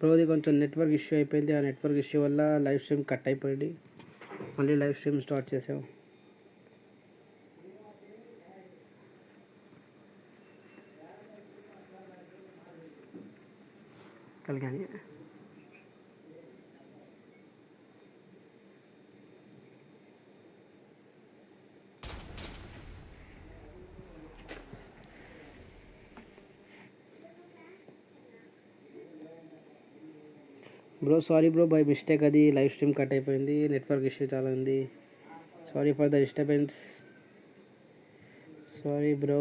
బ్రోది కొంచెం network issue అయిపోయింది. ఆ నెట్వర్క్ ఇష్యూ వల్ల లైవ్ స్ట్రీమ్ కట్ అయిపోయింది. మళ్ళీ లైవ్ స్ట్రీమ్ స్టార్ట్ చేసాం. కలిగాని bro sorry bro by mistake అది లైవ్ స్ట్రీమ్ కట్ అయిపోయింది నెట్వర్క్ ఇష్యూ చాలా ఉంది. Sorry for the disturbance sorry bro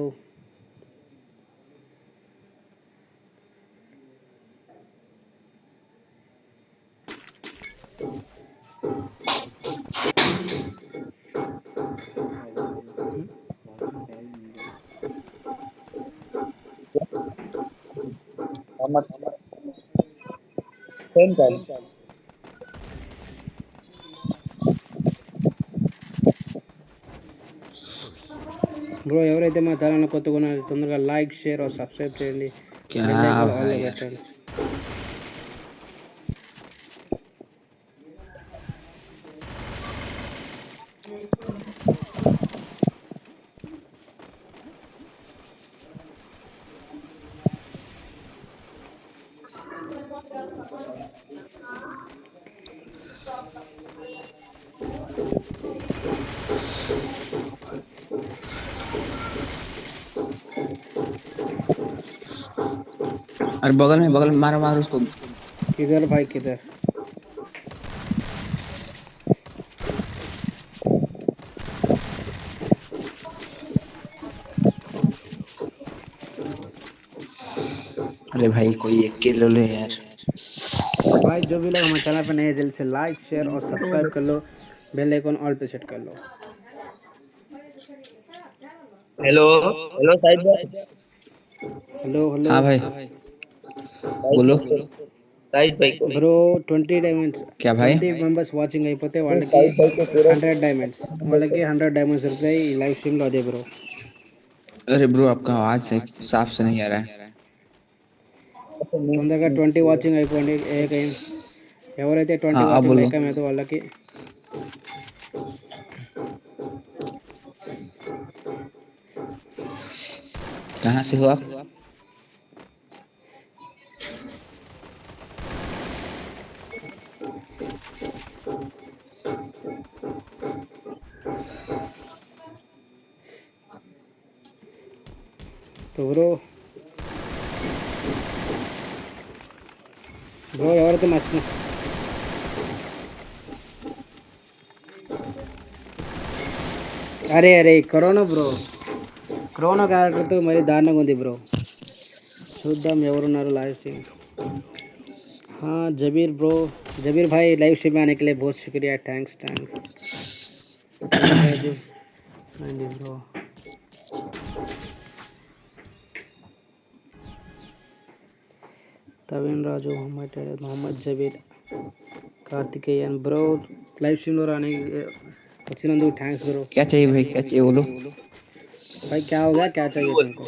same కాదు బ్రో ఎవరైతే మా ఛానల్ కొత్తగా ఉన్నారో తొందరగా లైక్ షేర్ और సబ్స్క్రైబ్ చేయండి. और बगल में बगल में मारो मारो उसको। किधर भाई किधर? अरे भाई कोई एक किलो ले यार। भाई जो भी लोग हमारे चैनल पर नए हैं जल्दी से लाइक शेयर और सब्सक्राइब कर लो। बेल आइकन ऑल पे सेट कर लो। Hello hello Sahib. Hello hello. हाँ भाई, हाँ भाई। बोलो साहिब भाई को బ్రో ట్వంటీ డైమండ్స్ क्या भाई ట్వంటీ మెంబర్స్ వాచింగ్ అయిపోతే వాళ్ళకి హండ్రెడ్ డైమండ్స్ వాళ్ళకి హండ్రెడ్ డైమండ్స్ దొరుకుతాయి ఈ లైవ్ స్ట్రీమ్ లో అదే బ్రో अरे ब्रो आपका आवाज सही साफ से नहीं आ रहा है తొందరగా ట్వంటీ వాచింగ్ అయిపోండి ఏకైం ఎవరైతే ట్వంటీ हाँ, अब వాచింగ్ बोलो। ఏకమైతే వాళ్ళకి कहाँ से हो आप तो బ్రో బ్రో ఎవరైతే నచ్చిన అరే అరే కరోనా బ్రో కరోనా క్యారెక్టర్తో మరి దారుణంగా ఉంది బ్రో చూద్దాం ఎవరున్నారు లైవ్ స్ట్రీమ్ हाँ जबीर ब्रो जबीर भाई लाइव स्ट्रीम में आने के लिए बहुत शुक्रिया थैंक्स थैंक्स हाँ जी bro Taveen Raju Mohammed Taylor, Mohammed Jabir Karthikeyan bro live stream లో రాని వచ్చినందుకు థ్యాంక్స్ బ్రో क्या चाहिए भाई क्या चाहिए बोलो भाई क्या हो गया क्या चाहिए तुमको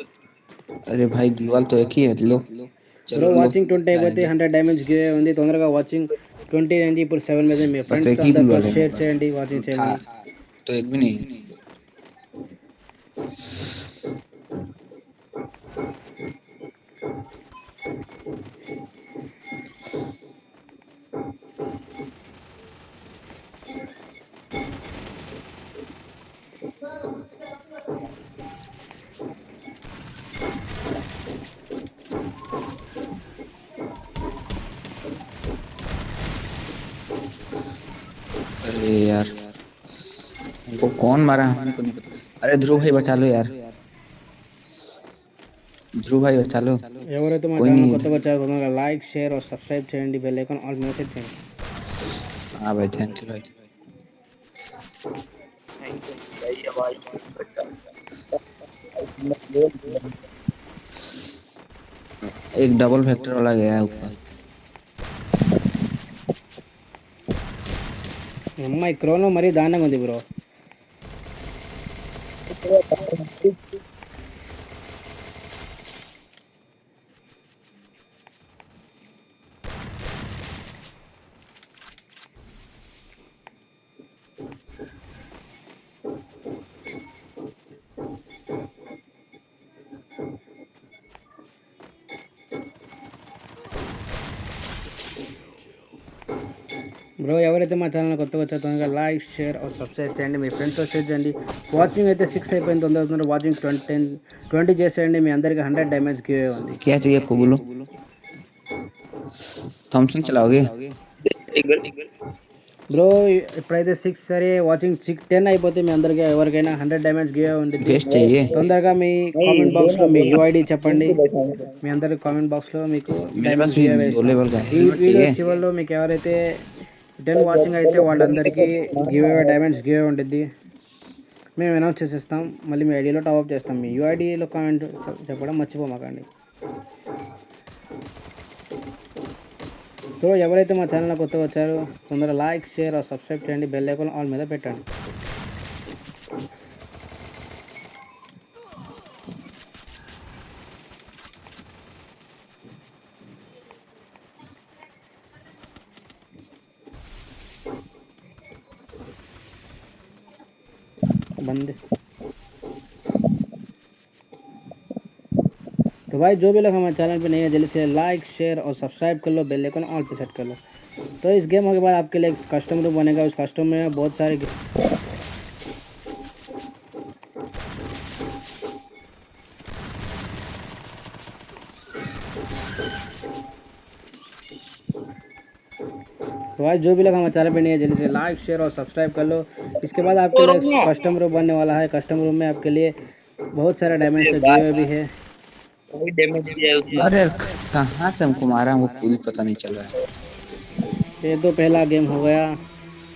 अरे भाई दीवार तो एक ही है लो బ్రో चलो लो వాచింగ్ ట్వంటీ అయిపోతే హండ్రెడ్ డ్యామేజ్ గిరే ఉంది తొందరగా వాచింగ్ ట్వంటీ అయింది ఇప్పుడు సెవెన్ మీద మీ बस ఫ్రెండ్స్ एक ही అందరితో दीवार है షేర్ बस। చేయండి వాచింగ్ था చేయండి तो एक भी नहीं अरे यार हमको कौन मारा हमको नहीं पता अरे ध्रुव भाई बचा लो यार ध्रुव भाई बचा लो ఎవరైతే మా कोई ఛానల్ नहीं కొత్తగా వచ్చారో తొందరగా లైక్ షేర్ और సబ్స్క్రైబ్ చేయండి బెల్ ఐకాన్ ఆల్ మీద సెట్ చేయండి हाँ भाई थैंक यू भाई एक डबल फैक्टर वाला गया है ऊपर అమ్మాయి క్రోనో మరీ దారుణంగా ఉంది బ్రో. బ్రో ఎవరైతే మా ఛానల్ కొత్తగా వచ్చారో తొందరగా లైక్ షేర్ और సబ్స్క్రైబ్ చేయండి మీ ఫ్రెండ్స్తో షేర్ చేయండి వాచింగ్ అయితే సిక్స్ అయిపోయింది తొందర తొందర వాచింగ్ ట్వంటీ టెన్ ట్వంటీ చేసేయండి మీ అందరికి హండ్రెడ్ డ్యామేజ్ గివ్ ఉంది क्या चाहिए आपको बोलो थॉमसन चलाओगे टिगल टिगल బ్రో ఇప్పుడైతే సిక్స్ సరే వాచింగ్ సిక్స్ టెన్ అయిపోతే మీ అందరికి ఎవరికైనా హండ్రెడ్ డ్యామేజ్ గివ్ ఉంది बेस्ट चाहिए తొందరగా మీ కామెంట్ బాక్స్ లో మీ యూఐడి చెప్పండి మీ అందరికి కామెంట్ బాక్స్ లో మీకు मेरे पास भी दो लेवल का ఈ हेलमेट వీడియో चाहिए చివరిలో మీకు ఎవరైతే టెన్ వాచింగ్ అయితే వాళ్ళందరికీ give away diamonds give away ఉంటుంది మేము అనౌన్స్ చేసేస్తాం మళ్ళీ మీ ఐడియాలో టాప్అప్ చేస్తాం. మీ యూఐడిలో కామెంట్ చెప్పడం మర్చిపోమాకండి సో ఎవరైతే మా ఛానల్ కొత్తగా వచ్చారో తొందరగా లైక్ షేర్ సబ్స్క్రైబ్ చేయండి. బెల్ ఐకాన్ ఆల్ మీద పెట్టండి. बंद। तो भाई, जो भी लोग हमारे चैनल पे नहीं है, जल्दी से लाइक शेयर और सब्सक्राइब कर लो बेल आइकन ऑल पे सेट कर लो। तो इस गेम के बाद आपके लिए एक कस्टम रूम बनेगा। उस कस्टम में बहुत सारे तो आज जो भी लोग हमारे चैनल पे नहीं है जल्दी से लाइक शेयर और सब्सक्राइब कर लो। इसके बाद आपके लिए कस्टम रूम बनने वाला है। कस्टम रूम में आपके लिए बहुत सारा डैमेज से दिए भी है। अरे कहाँ से हमको मारा वो पूरी पता नहीं चल रहा है। ये तो पहला गेम हो गया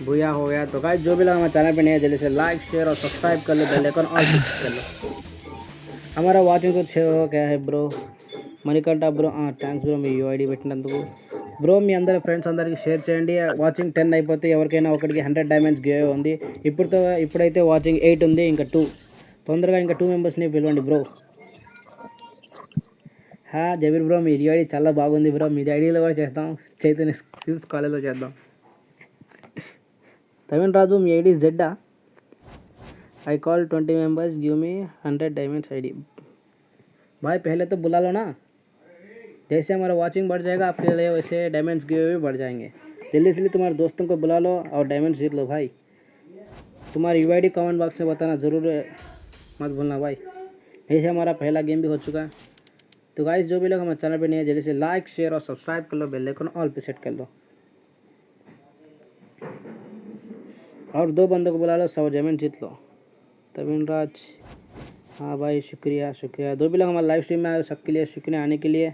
भूया हो गया। तो गाइस जो भी लोग हमारे चैनल पे नहीं है जल्दी से लाइक शेयर और सब्सक्राइब कर लो बेल आइकन और कर लो। हमारा वाचिंग तो छः हो गया है bro Manikanta bro thanks bro మీ యూఐడి పెట్టినందుకు బ్రో మీ అందరి ఫ్రెండ్స్ అందరికి షేర్ చేయండి వాచింగ్ టెన్ అయిపోతే ఎవరికైనా ఒకటికి హండ్రెడ్ డైమండ్స్ గివ్ ఉంది ఇప్పుడుతో ఇప్పుడైతే వాచింగ్ ఎయిట్ ఉంది ఇంకా టూ తొందరగా ఇంకా టూ మెంబర్స్ని పిలవండి బ్రో హా జబీర్ బ్రో మీ ఐడి చాలా బాగుంది బ్రో మీ ఐడిలో కూడా చేద్దాం చైతన్య స్కిల్స్ కాలేజ్లో చేద్దాం తమిళ్ రాజు మీ ID Jeddah I call twenty members give me hundred diamonds ID भाई पहले तो बुला लो ना जैसे हमारा वॉचिंग बढ़ जाएगा, आपके लिए वैसे डायमंड्स गिव भी बढ़ जाएँगे। जल्दी से जल्दी तुम्हारे दोस्तों को बुला लो और डायमंड्स जीत लो भाई। तुम्हारी यू आई कमेंट बॉक्स में बताना ज़रूर मत भूलना भाई। ऐसे हमारा पहला गेम भी हो चुका। है तो गाइस जो भी लोग हमारे चैनल पर नहीं है, जल्दी से लाइक शेयर और सब्सक्राइब कर लो बेल आइकन ऑल पे सेट कर लो। और दो बंदों को बुला लो सौ डायमंड जीत लो। तमिल राज हाँ भाई, शुक्रिया शुक्रिया। दो भी लोग हमारे लाइव स्ट्रीम में आए सबके लिए शुक्रिया आने के लिए।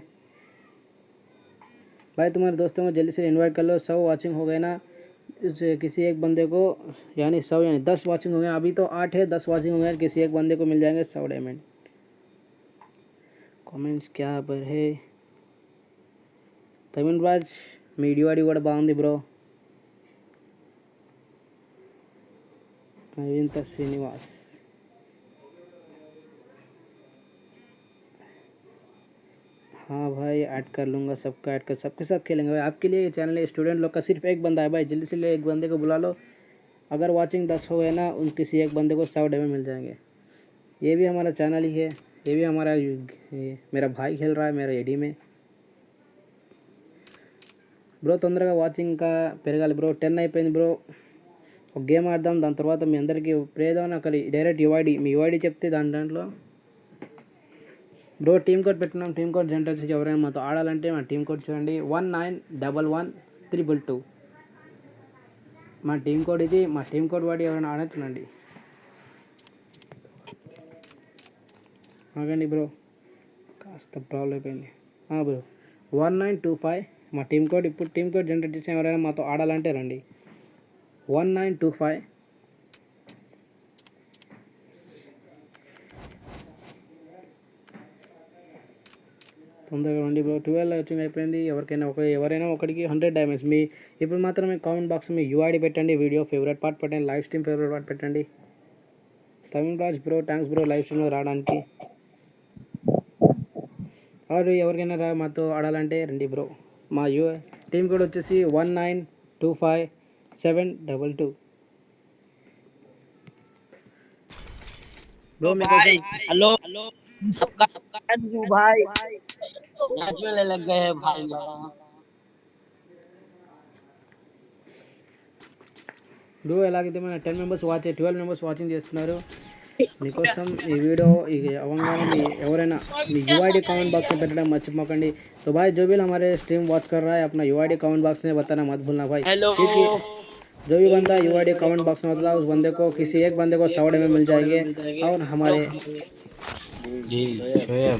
भाई तुम्हारे दोस्तों को जल्दी से इनवाइट कर लो सौ वाचिंग हो गए ना इस किसी एक बंदे को यानी सौ यानी दस वाचिंग हो गए अभी तो आठ है दस वाचिंग हो गए किसी एक बंदे को मिल जाएंगे सौ डायमंड కామెంట్స్ क्या पर है తమిళ్ రాజ్ మీ ఇడివాడి కూడా బాగుంది బ్రో అవింత శ్రీనివాస్ हाँ भाई ऐड कर लूँगा सबका ऐड कर सबके साथ खेलेंगे भाई आपके लिए ये चैनल है स्टूडेंट लोग का सिर्फ एक बंदा है भाई जल्दी से ले एक बंदे को बुला लो अगर वाचिंग दस हो गए ना उन किसी एक बंदे को सौ डे में मिल जाएंगे ये भी हमारा चैनल ही है ये भी हमारा ये मेरा भाई खेल रहा है मेरा एडी में బ్రో తొందరగా వాచింగ్ ఇంకా పెరగాలి బ్రో టెన్ అయిపోయింది బ్రో ఒక గేమ్ ఆడదాం దాని తర్వాత మీ అందరికీ ప్రేదాం అక్కడ డైరెక్ట్ యుఐడి మీ యుఐడి చెప్తే దాని దాంట్లో బ్రో టీమ్ కోడ్ పెట్టున్నాం టీమ్ కోడ్ జనరేట్ వచ్చి ఎవరైనా మాతో ఆడాలంటే మా టీమ్ కోడ్ చూడండి. One nine double one triple two. మా టీమ్ కోడ్ ఇది మా టీమ్ కోడ్ వాడి ఎవరైనా ఆడచ్చునండి ఆగండి బ్రో. కాస్త ప్రాబ్లం అయిపోయింది. Bro one nine two five. మా టీమ్ కోడ్ ఇప్పుడు టీమ్ కోడ్ జనరేట్ చేసిన ఎవరైనా మాతో ఆడాలంటే రండి. One nine two five. తొందరగా రండి బ్రో ట్వెల్వ్ వచ్చింగ్ అయిపోయింది ఎవరికైనా ఒక ఎవరైనా ఒకటికి హండ్రెడ్ డ్యామేజ్ మీ ఇప్పుడు మాత్రం మీ కామెంట్ బాక్స్ మీ యూఐడి పెట్టండి వీడియో ఫేవరెట్ పార్ట్ పెట్టండి లైవ్ స్ట్రీమ్ ఫేవరెట్ పార్ట్ పెట్టండి Tamil Raj bro thanks bro live స్ట్రీమ్లో రావడానికి ఆరు ఎవరికైనా రా మాతో ఆడాలంటే రండి బ్రో మా యూ టీం కోడ్ వచ్చేసి one nine two five seven double two bro मेरे भाई को हेलो हेलो सबका सबका यू भाई मैच में लग गए हैं भाई लोग। బ్రో ఎలాగైతే మన ten members watch twelve members watching చేస్తున్నారు మీకోసం ఈ వీడియో ఈ అవ్వగానే మీ ఎవరైనా మీ यूआईडी कमेंट बॉक्स में పెట్టడం మర్చిపోకండి तो भाई जो भी हमारे स्ट्रीम वॉच कर रहा है अपना यूआईडी कमेंट बॉक्स में बताना मत भूलना भाई हेलो क्योंकि जो भी बंदा यूआईडी कमेंट बॉक्स में बताता है उस बंदे को किसी एक बंदे को सौ में मिल जाएंगे और हमारे जी शोएब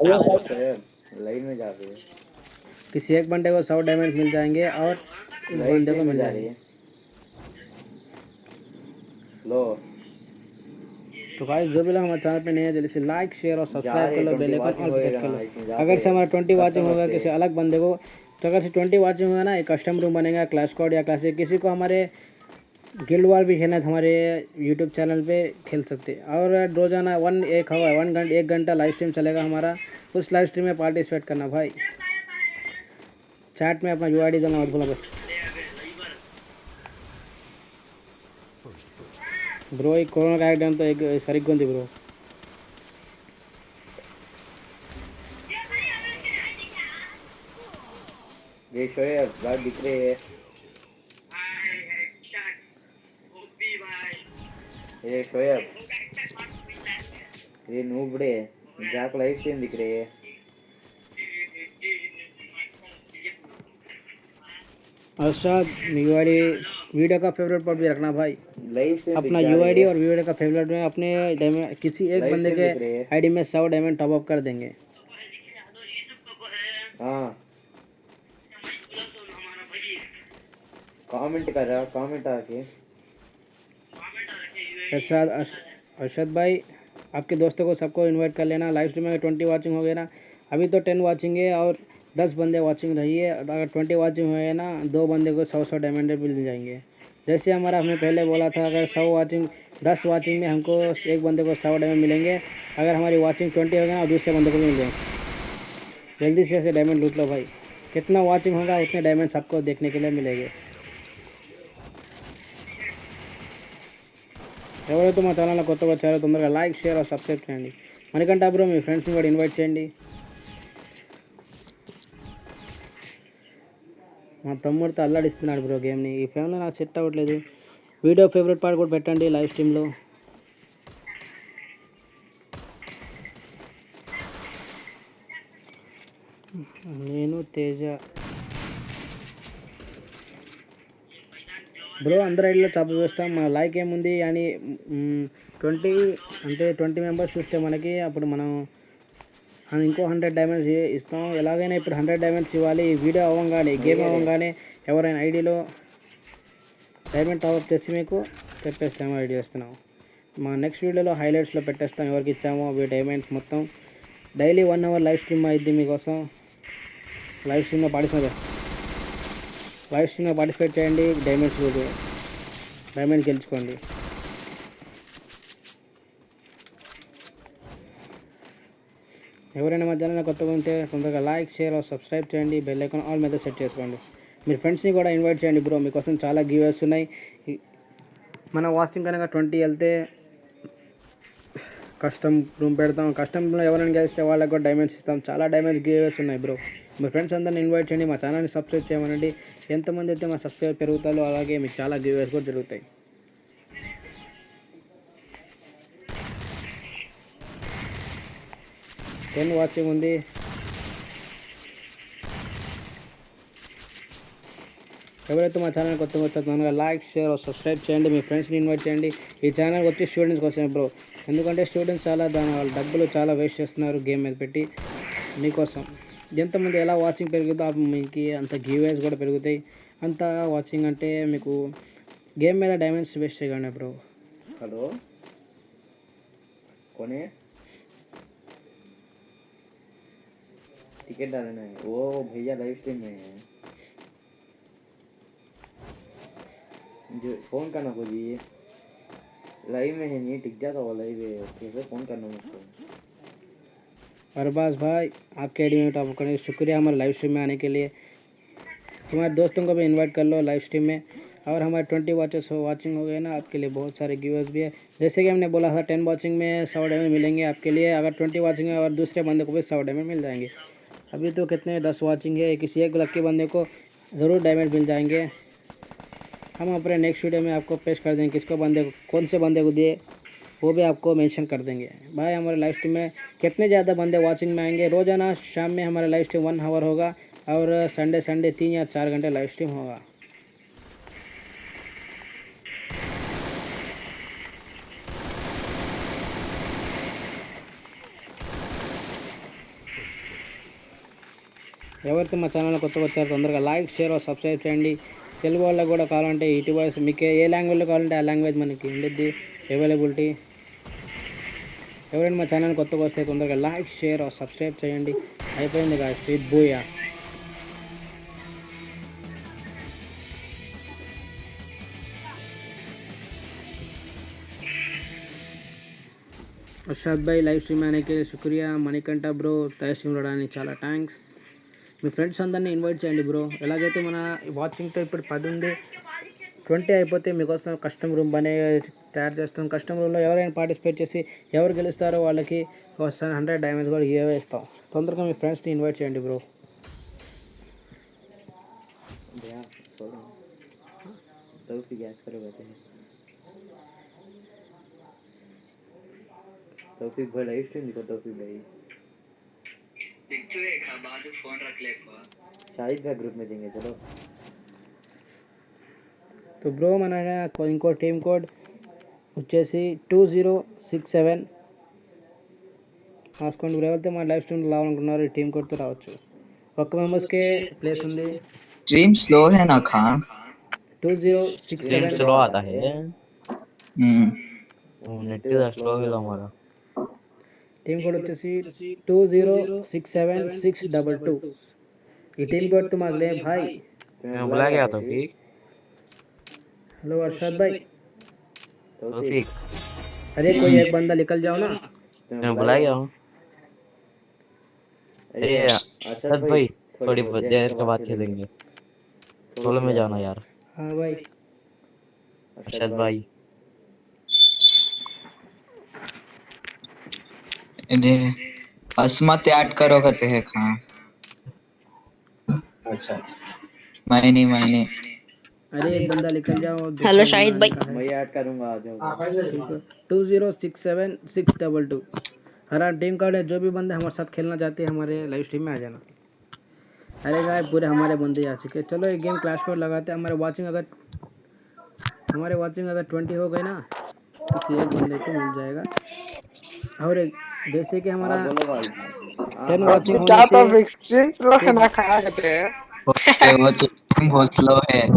लाइन में जा रही है। किसी एक बंदे को सौ डायमंड मिल जाएँगे और बंदे को मिल जाएँगे। लो। तो भाई जो भी लोग हमारे चैनल पे नए हैं जल्दी से लाइक शेयर और सब्सक्राइब कर लो बेल आइकन ऑल पे कर लो। अगर से हमारा ट्वेंटी वाचिंग होगा किसी अलग बंदे को तो अगर से ट्वेंटी वाचिंग होगा ना एक कस्टम रूम बनेगा क्लास कोड या क्लासिक किसी को हमारे गिल्ड वार भी खेलना है हमारे यूट्यूब चैनल पे खेल सकते और रोज़ाना वन एक हवा वन घंटा, एक घंटा लाइव स्ट्रीम चलेगा हमारा। उस लाइव स्ट्रीम में पार्टिसिपेट करना भाई। चैट में अपना यू डी देना मत भूलना बस। ब्रो एक कोरोना का एकदम तो एक सरिग्गुंदी ब्रो ये शोएब दिख रहे हैं। ये शोएब ये नूबड़े जाक लाइफ स्ट्रीम दिख रही है Arshad U I D video का फेवरेट पर भी रखना भाई अपना यू आई डी और वीडियो का फेवरेट में अपने किसी एक बंदे के। आईडी में सौ डायमंड टॉप अप कर देंगे हाँ कमेंट कर रहा कमेंट आके अर्श- अरशद भाई आपके दोस्तों को सबको इनवाइट कर लेना। लाइव स्ट्रीम में ट्वेंटी वाचिंग हो गया ना, अभी तो टेन वाचिंग है और दस बंदे वाचिंग रही है। अगर ट्वेंटी वाचिंग गया ना, दो बंदे को सौ सौ डायमंड मिल जाएँगे। जैसे हमारा, हमने पहले बोला था, अगर सौ वाचिंग दस वाचिंग में हमको एक बंदे को सौ डायमंड मिलेंगे। अगर हमारी वाचिंग ट्वेंटी हो गया ना दूसरे बंदे को मिल जाएँगे। जल्दी से ऐसे डायमंड लूट लो भाई। कितना वाचिंग होगा, उतने डायमंड सबको देखने के लिए मिलेंगे। ఎవరైతే మా ఛానల్లో కొత్తగా వచ్చారో తొందరగా లైక్ షేర్ సబ్స్క్రైబ్ చేయండి. మనకంటే బ్రో మీ ఫ్రెండ్స్ని కూడా ఇన్వైట్ చేయండి. మా తమ్ముడితో అల్లాడిస్తున్నాడు బ్రో గేమ్ని. ఈ ఫేమ్లో నాకు సెట్ అవ్వట్లేదు. వీడియో ఫేవరెట్ పార్ట్ కూడా పెట్టండి లైవ్ స్ట్రీమ్లో నేను తేజ. బ్రో అందరి ఐడిలో తప్పు చూస్తాం. మన లైక్ ఏముంది అని ట్వంటీ అంటే ట్వంటీ మెంబర్స్ చూస్తే మనకి అప్పుడు మనం ఇంకో హండ్రెడ్ డైమండ్స్ ఇస్తాం. ఎలాగైనా ఇప్పుడు హండ్రెడ్ డైమండ్స్ ఇవ్వాలి. వీడియో అవ్వగానే గేమ్ అవ్వగానే ఎవరైనా ఐడిలో డైమండ్ టాప్ తెచ్చి మీకు చెప్పేస్తాము ఐడి చేస్తున్నాం మా నెక్స్ట్ వీడియోలో హైలైట్స్లో పెట్టేస్తాం ఎవరికి ఇచ్చామో అవి డైమండ్స్ మొత్తం. Daily one hour live stream అయింది మీకోసం. లైవ్ స్ట్రీమ్లో పార్టిసిపేట్ లైవ్ స్ట్రీమ్లో పార్టిసిపేట్ చేయండి డైమండ్స్ రోజు డైమండ్ గెలుచుకోండి. ఎవరైనా మధ్యాహ్నం కొత్తగా ఉంటే తొందరగా లైక్ షేర్ సబ్స్క్రైబ్ చేయండి. బెల్ ఐకాన్ ఆల్ మీద సెట్ చేసుకోండి. మీరు ఫ్రెండ్స్ని కూడా ఇన్వైట్ చేయండి బ్రో. మీకోసం చాలా గివేస్ ఉన్నాయి. మన వాచింగ్ కనుక ట్వంటీ వెళ్తే కష్టం రూమ్ పెడతాం. కష్టంలో ఎవరైనా గెలిస్తే వాళ్ళకి కూడా డైమండ్స్ ఇస్తాం. చాలా డైమండ్స్ గివేస్ ఉన్నాయి బ్రో. మీ ఫ్రెండ్స్ అందరిని ఇన్వైట్ చేయండి మా ఛానల్ని సబ్స్క్రైబ్ చేయమనండి. ఎంతమంది అయితే మా సబ్స్క్రైబ్ పెరుగుతారో అలాగే మీకు చాలా గివేస్ కూడా జరుగుతాయి. టెన్ వాచింగ్ ఉంది. ఎవరైతే మా ఛానల్ కొత్తగా వచ్చారో తొందరగా లైక్ షేర్ సబ్స్క్రైబ్ చేయండి మీ ఫ్రెండ్స్ని ఇన్వైట్ చేయండి. ఈ ఛానల్ వచ్చి స్టూడెంట్స్ కోసం బ్రో ఎందుకంటే స్టూడెంట్స్ చాలా దాని వాళ్ళ డబ్బులు చాలా వేస్ట్ చేస్తున్నారు గేమ్ మీద పెట్టి. మీకోసం. ఎంతమంది ఎలా వాచింగ్ పెరుగుతుందో ఆ మీకు అంత గివేస్ కూడా పెరుగుతాయి అంత వాచింగ్ అంటే మీకు గేమ్ మీద డైమండ్స్ వేస్ట్ చేయకండి బ్రో हेलो कौन है टिकट डालना है वो भैया लाइव स्ट्रीम में है जो फोन करना को जी लाइव में है नहीं टिक जाता वो लाइव है कैसे फोन करना मुझको अरबाज भाई, आपके आईडी में टॉप करने शुक्रिया हमारे लाइव स्ट्रीम में आने के लिए। तुम्हारे दोस्तों को भी इनवाइट कर लो लाइव स्ट्रीम में। और हमारे ट्वेंटी वॉचेस वॉचिंग हो गए ना, आपके लिए बहुत सारे गिवर्स भी है। जैसे कि हमने बोला था टेन वॉचिंग में सौ डायमंड मिलेंगे आपके लिए। अगर ट्वेंटी वॉचिंग है और दूसरे बंदे को भी सौ डायमंड मिल जाएँगे। अभी तो कितने, दस वॉचिंग है, किसी एक लक्की बंदे को ज़रूर डायमंड मिल जाएँगे। हम अपने नेक्स्ट वीडियो में आपको पेश कर देंगे, किसको बंदे को कौन से बंदे को दिए। वो भी आपको मेंशन कर देंगे भाई हमारे लाइव स्ट्रीम में कितने ज़्यादा बंदे वाचिंग में आएंगे रोज़ाना शाम में हमारा लाइव स्ट्रीम वन आवर होगा और संडे संडे तीन या चार घंटे लाइव स्ट्रीम होगा ఎవరైతే మా ఛానల్ కొత్తగా వచ్చారో తొందరగా లైక్ షేర్ సబ్స్క్రైబ్ చేయండి తెలుగు వాళ్ళకి కూడా కావాలంటే ఇటు వాయిస్ మీకు ఏ లాంగ్వేజ్లో కావాలంటే ఆ లాంగ్వేజ్ మనకి ఉండిద్ది అవైలబిలిటీ ఎవరైనా మా ఛానల్ కొత్తగా వస్తే తొందరగా లైక్ షేర్ సబ్స్క్రైబ్ చేయండి. అయిపోయింది కాదు స్వీట్ బూయా. అర్షాద్ భాయ్ లైవ్ స్ట్రీమ్ అనేకే శుక్రియా మణికంఠ బ్రో లైవ్ స్ట్రీమ్ రావడానికి చాలా థ్యాంక్స్ మీ ఫ్రెండ్స్ అందరినీ ఇన్వైట్ చేయండి బ్రో ఎలాగైతే మన వాచింగ్తో ఇప్పుడు పది ఉంది ట్వంటీ అయిపోతే మీకోసం కస్టమ్ రూమ్ అనే తయారు చేస్తాం కస్టమ్ రూమ్లో ఎవరైనా పార్టిసిపేట్ చేసి ఎవరు గెలుస్తారో వాళ్ళకి వస్తాను హండ్రెడ్ డైమండ్స్ కూడా ఇవే ఇస్తాం తొందరగా మీ ఫ్రెండ్స్ని ఇన్వైట్ చేయండి బ్రో भैया छोड़ो तौफीक याद करो कहते हैं तौफीक भाई लाइव स्ट्रीम देखो तौफीक भाई शाहिद भाई ग्रुप में देंगे चलो तो బ్రో మన ఇంకో టీమ్ కోడ్ వచ్చేసి టూ జీరో సిక్స్ సెవెన్ రాసుకోండి బ్రో ఎవరైతే మా లైవ్ స్ట్రీమ్ రావాలనుకున్నారో ఈ టీమ్ కోడ్తో రావచ్చు ఒక్క మెంబర్స్కే ప్లేస్ ఉంది स्ट्रीम स्लो है ना Khan two zero six stream seven slow आता है हम्म नेट स्लो है हमारा టీమ్ కోడ్ వచ్చేసి two zero six seven six double two ఈ టీమ్ కోడ్ तुम्हारे लिए भाई मैं बुला गया था ठीक हेलो अरशद भाई। तौफीक अरे कोई एक बंदा निकल जाओ ना। मैं बुला गया हूँ अरे अरशद भाई थोड़ी देर के बाद खेलेंगे। सोलो में जाना यार। हाँ भाई। अरशद भाई। अरे असमत ऐड करो कहते हैं खान अच्छा। मैंने मैंने अरे एक बंदा निकल जाओ हेलो शाहिद भाई। मैं ऐड करूँगा आ जाओ। Two zero six seven six double two. हमारा टीम कार्ड है जो भी बंदे हमारे साथ खेलना चाहते हैं हमारे लाइव स्ट्रीम में आ जाना। अरे गाय पूरे हमारे बंदे आ चुके हैं। चलो एक गेम क्लास कोड लगाते हैं। हमारे वाचिंग अगर हमारे वाचिंग अगर ट्वेंटी हो गई ना किसी एक बंदे को मिल जाएगा। और एक जैसे कि हमारा टेन वाचिंग क्या तो होने से स्क्रीन स्लो है ना खाया करते हैं। ओके, वो तो बहुत स्लो है।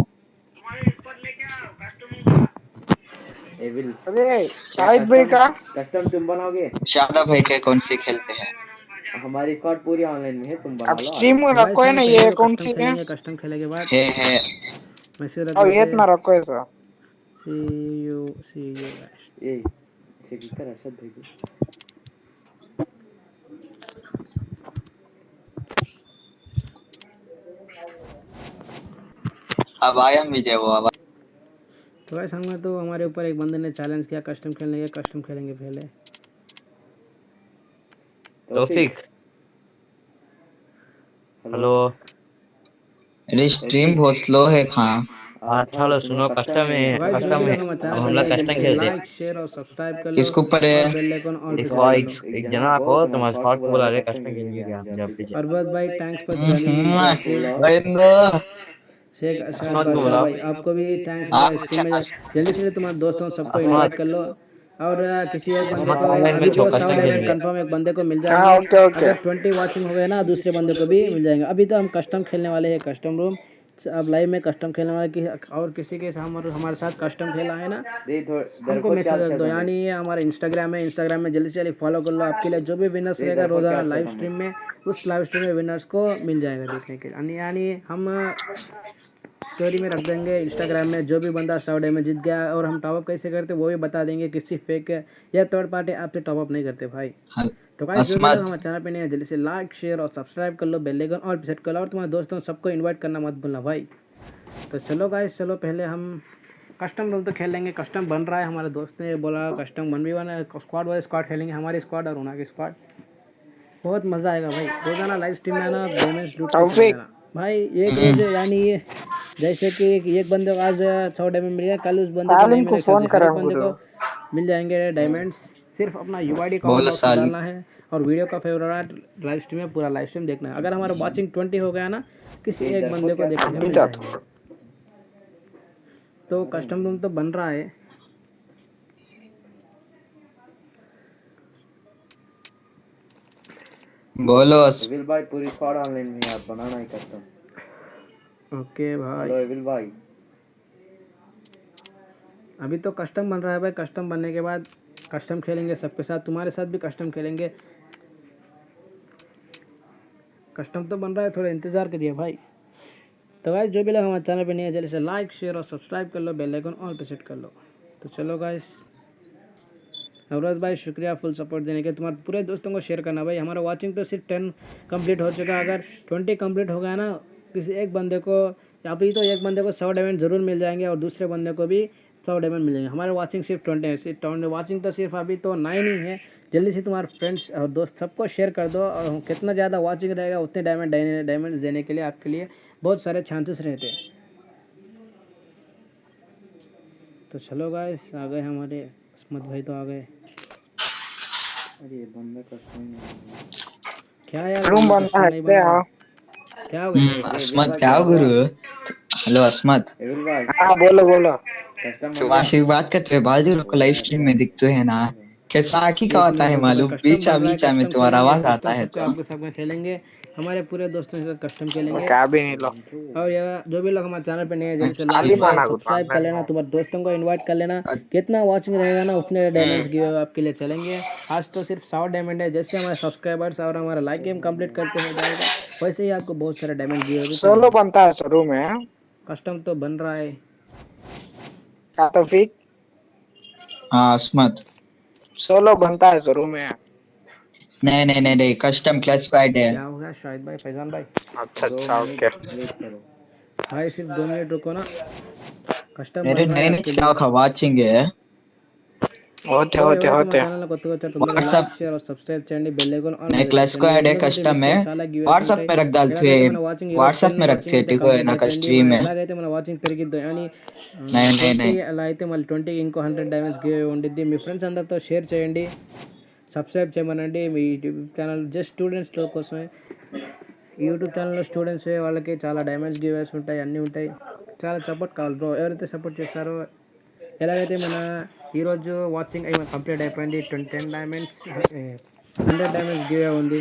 एविल अरे शाहिद भाई का? कस्टम तुम बनाओगे? शादा भाई के कौन सी खेलते हैं? हमारी स्क्वाड पूरी ऑनलाइन में है तुम बना अब स्ट्रीम में रखो है ना ये कौन सी है? कस्टम खेलने के बाद है है। मैसेज और ये इतना रखो ऐसा। सी यू सी यू ए इसे की कर अरशद भाई को। अब आया विजय वो अब तो भाई संग में तो हमारे ऊपर एक बंदे ने चैलेंज किया कस्टम खेलने के कस्टम खेलेंगे पहले। तौफीक हेलो अरे स्ट्रीम बहुत स्लो है खान हाँ चलो सुनो कस्टम है कस्टम है। अब हम लोग कस्टम खेलते हैं। लाइक शेयर और सब्सक्राइब कर लो किसके ऊपर है? दबा एक एक जना को तुम्हारे स्पॉट को बुला रहे कस्टम खेलेंगे क्या जब भी दो। और बस भाई थैंक्स फॉर हम्म, जॉइनिंग वेंदो शेख अशरफ भाई आपको भी थैंक्स में जल्दी से तुम्हारे दोस्तों सबको इनवाइट कर लो। और किसी एक बंदे को तो। कंफर्म एक बंदे को मिल हाँ जाएगा। Okay okay. अगर ट्वेंटी वॉचिंग हो गए ना दूसरे बंदे को भी मिल जाएँगे। अभी तो हम कस्टम खेलने वाले हैं कस्टम रूम अब लाइव में कस्टम खेलने वाले की और किसी के साथ हमारे हमारे साथ कस्टम खेला है ना हमको मैसेज कर दो यानी ये हमारे इंस्टाग्राम है इंस्टाग्राम में जल्दी से जल्दी फॉलो कर लो आपके लिए। जो भी विनर्स रहेगा रोज़ाना लाइव स्ट्रीम में उस लाइव स्ट्रीम में विनर्स को मिल जाएगा देखने के लिए। यानी यानी हम स्टोरी में रख देंगे इंस्टाग्राम में जो भी बंदा सौ डे में जीत गया और हम टॉपअप कैसे करते वो भी बता देंगे किसी फेक या थर्ड पार्टी आपसे टॉपअप नहीं करते भाई। तो गाइस जो भी हमारे चैनल पे नहीं है जल्दी से लाइक शेयर और सब्सक्राइब कर लो बेल आइकन और सेट कर लो और तुम्हारे दोस्तों सबको इन्वाइट करना मत भूलना भाई। तो चलो गाइस चलो पहले हम कस्टम रोल तो खेल लेंगे कस्टम बन रहा है हमारे दोस्त ने बोला custom one v one squad वाले स्क्वाड खेलेंगे हमारी स्क्वाड और उना की स्क्वाड बहुत मज़ा आएगा भाई रोज़ाना लाइव स्ट्रीम में आना डैमेज। भाई एक रोज यानी ये जैसे कि एक, एक बंदे को आज सौ डायमंड मिल गया कल उस बंदे को नहीं को फ़ोन करा बंदे को मिल जाएँगे डायमंड्स सिर्फ़ अपना यूआईडी का डालना है और वीडियो का फेवरेट लाइव स्ट्रीम है पूरा लाइव स्ट्रीम देखना है। अगर हमारा वाचिंग ट्वेंटी हो गया ना किसी एक बंदे को देखने तो कस्टम रूम तो बन रहा है। बोलो। एविल भाई पूरी स्क्वाड ऑनलाइन में यार बनाना ही कस्टम ओके भाई। हेलो एविल भाई। अभी तो कस्टम बन रहा है भाई कस्टम बनने के बाद कस्टम खेलेंगे सबके साथ तुम्हारे साथ भी कस्टम खेलेंगे। कस्टम तो बन रहा है थोड़ा इंतज़ार करिए भाई। तो गाइस जो भी लोग हमारे चैनल पे नहीं है जल्दी से लाइक शेयर और सब्सक्राइब कर लो बेल आइकन ऑल पे सेट कर लो। तो चलो गाइस नवराज भाई, शुक्रिया फुल सपोर्ट देने के तुम्हारे पूरे दोस्तों को शेयर करना भाई। हमारा वाचिंग तो सिर्फ़ टेन कंप्लीट हो चुका है। अगर ट्वेंटी कंप्लीट हो गया ना, किसी एक बंदे को फिर तो एक बंदे को सौ डायमंड ज़रूर मिल जाएँगे और दूसरे बंदे को भी सौ डायमंड मिल जाएँगे हमारे वाचिंग सिर्फ़ ट्वेंटी है। सिर्फ़ वाचिंग तो सिर्फ़ अभी तो नाइन ही है। जल्दी से तुम्हारे फ्रेंड्स और दोस्त सबको शेयर कर दो और कितना ज़्यादा वाचिंग रहेगा, उतने डायमंड डायमंड देने के लिए आपके लिए बहुत सारे चांसेस रहते हैं। तो चलो गाइस आ गए हमारे, अस्मत भाई तो आ गए। अरे ये बंदा कस्टम ही। नहीं क्या यार रूम बंदा है क्या हो हम्म, अस्मत क्या हो गुरु? हेलो अस्मत। हाँ बोलो बोलो। तुम बात करते हुए बाजू को लाइव स्ट्रीम में दिखते हैं ना। कैसा आखी का होता है मालूम? बीचा बीचा में तुम्हारा आवाज़ आता है तो। आपको सब में खेलेंगे। हमारे पूरे दोस्तों के साथ कस्टम खेलेंगे। क्या भी नहीं लो। और ये जो भी लोग हमारे चैनल पे नए हैं जल्दी से लाइक सब्सक्राइब कर लेना तुम्हारे दोस्तों को इनवाइट कर लेना। कितना वाचिंग रहेगा ना उतने डायमंड्स गिव आपके लिए चलेंगे। आज तो सिर्फ़ सौ डायमंड है जैसे हमारे सब्सक्राइबर्स और हमारा लाइक गेम कंप्लीट करते हो जाएगा वैसे ही आपको बहुत सारे डायमंड गिव सोलो बनता है शुरू में। कस्टम तो बन रहा है। क्या तो फिर हाँ अस्मत सोलो बनता है शुरू में। नहीं नहीं नहीं नहीं कस्टम क्लासिफाइड हो। गया शाहिद भाई फैजान भाई अच्छा अच्छा ओके वेट करो भाई सिर्फ दो मिनट रुको ना कस्टम मेरे नए नए क्या वाचिंग है होते होते होते WhatsApp नहीं क्लास को ऐड है कस्टम में व्हाट्सएप में रख डालते हैं व्हाट्सएप में रखते हैं ठीक है ना स्ट्रीम में ఎలాగైతే మన వాచింగ్ పెరిగిద్దో అని नहीं नहीं नहीं అలా అయితే మళ్ళీ ట్వంటీకి ఇంకో హండ్రెడ్ డైమండ్స్ గివ్ ఉండిద్ది మీ ఫ్రెండ్స్ అందరితో షేర్ చేయండి సబ్స్క్రైబ్ చేయమనండి. మీ యూట్యూబ్ ఛానల్ జస్ట్ స్టూడెంట్స్ కోసమే. యూట్యూబ్ ఛానల్లో స్టూడెంట్స్ వాళ్ళకి చాలా డైమండ్స్ గివేస్ ఉంటాయి అన్నీ ఉంటాయి. చాలా సపోర్ట్ కావాలి బ్రో. ఎవరైతే సపోర్ట్ చేస్తారో ఎలాగైతే మన ఈరోజు వాచింగ్ అయి కంప్లీట్ అయిపోయింది twenty ten diamonds hundred diamonds give ఉంది.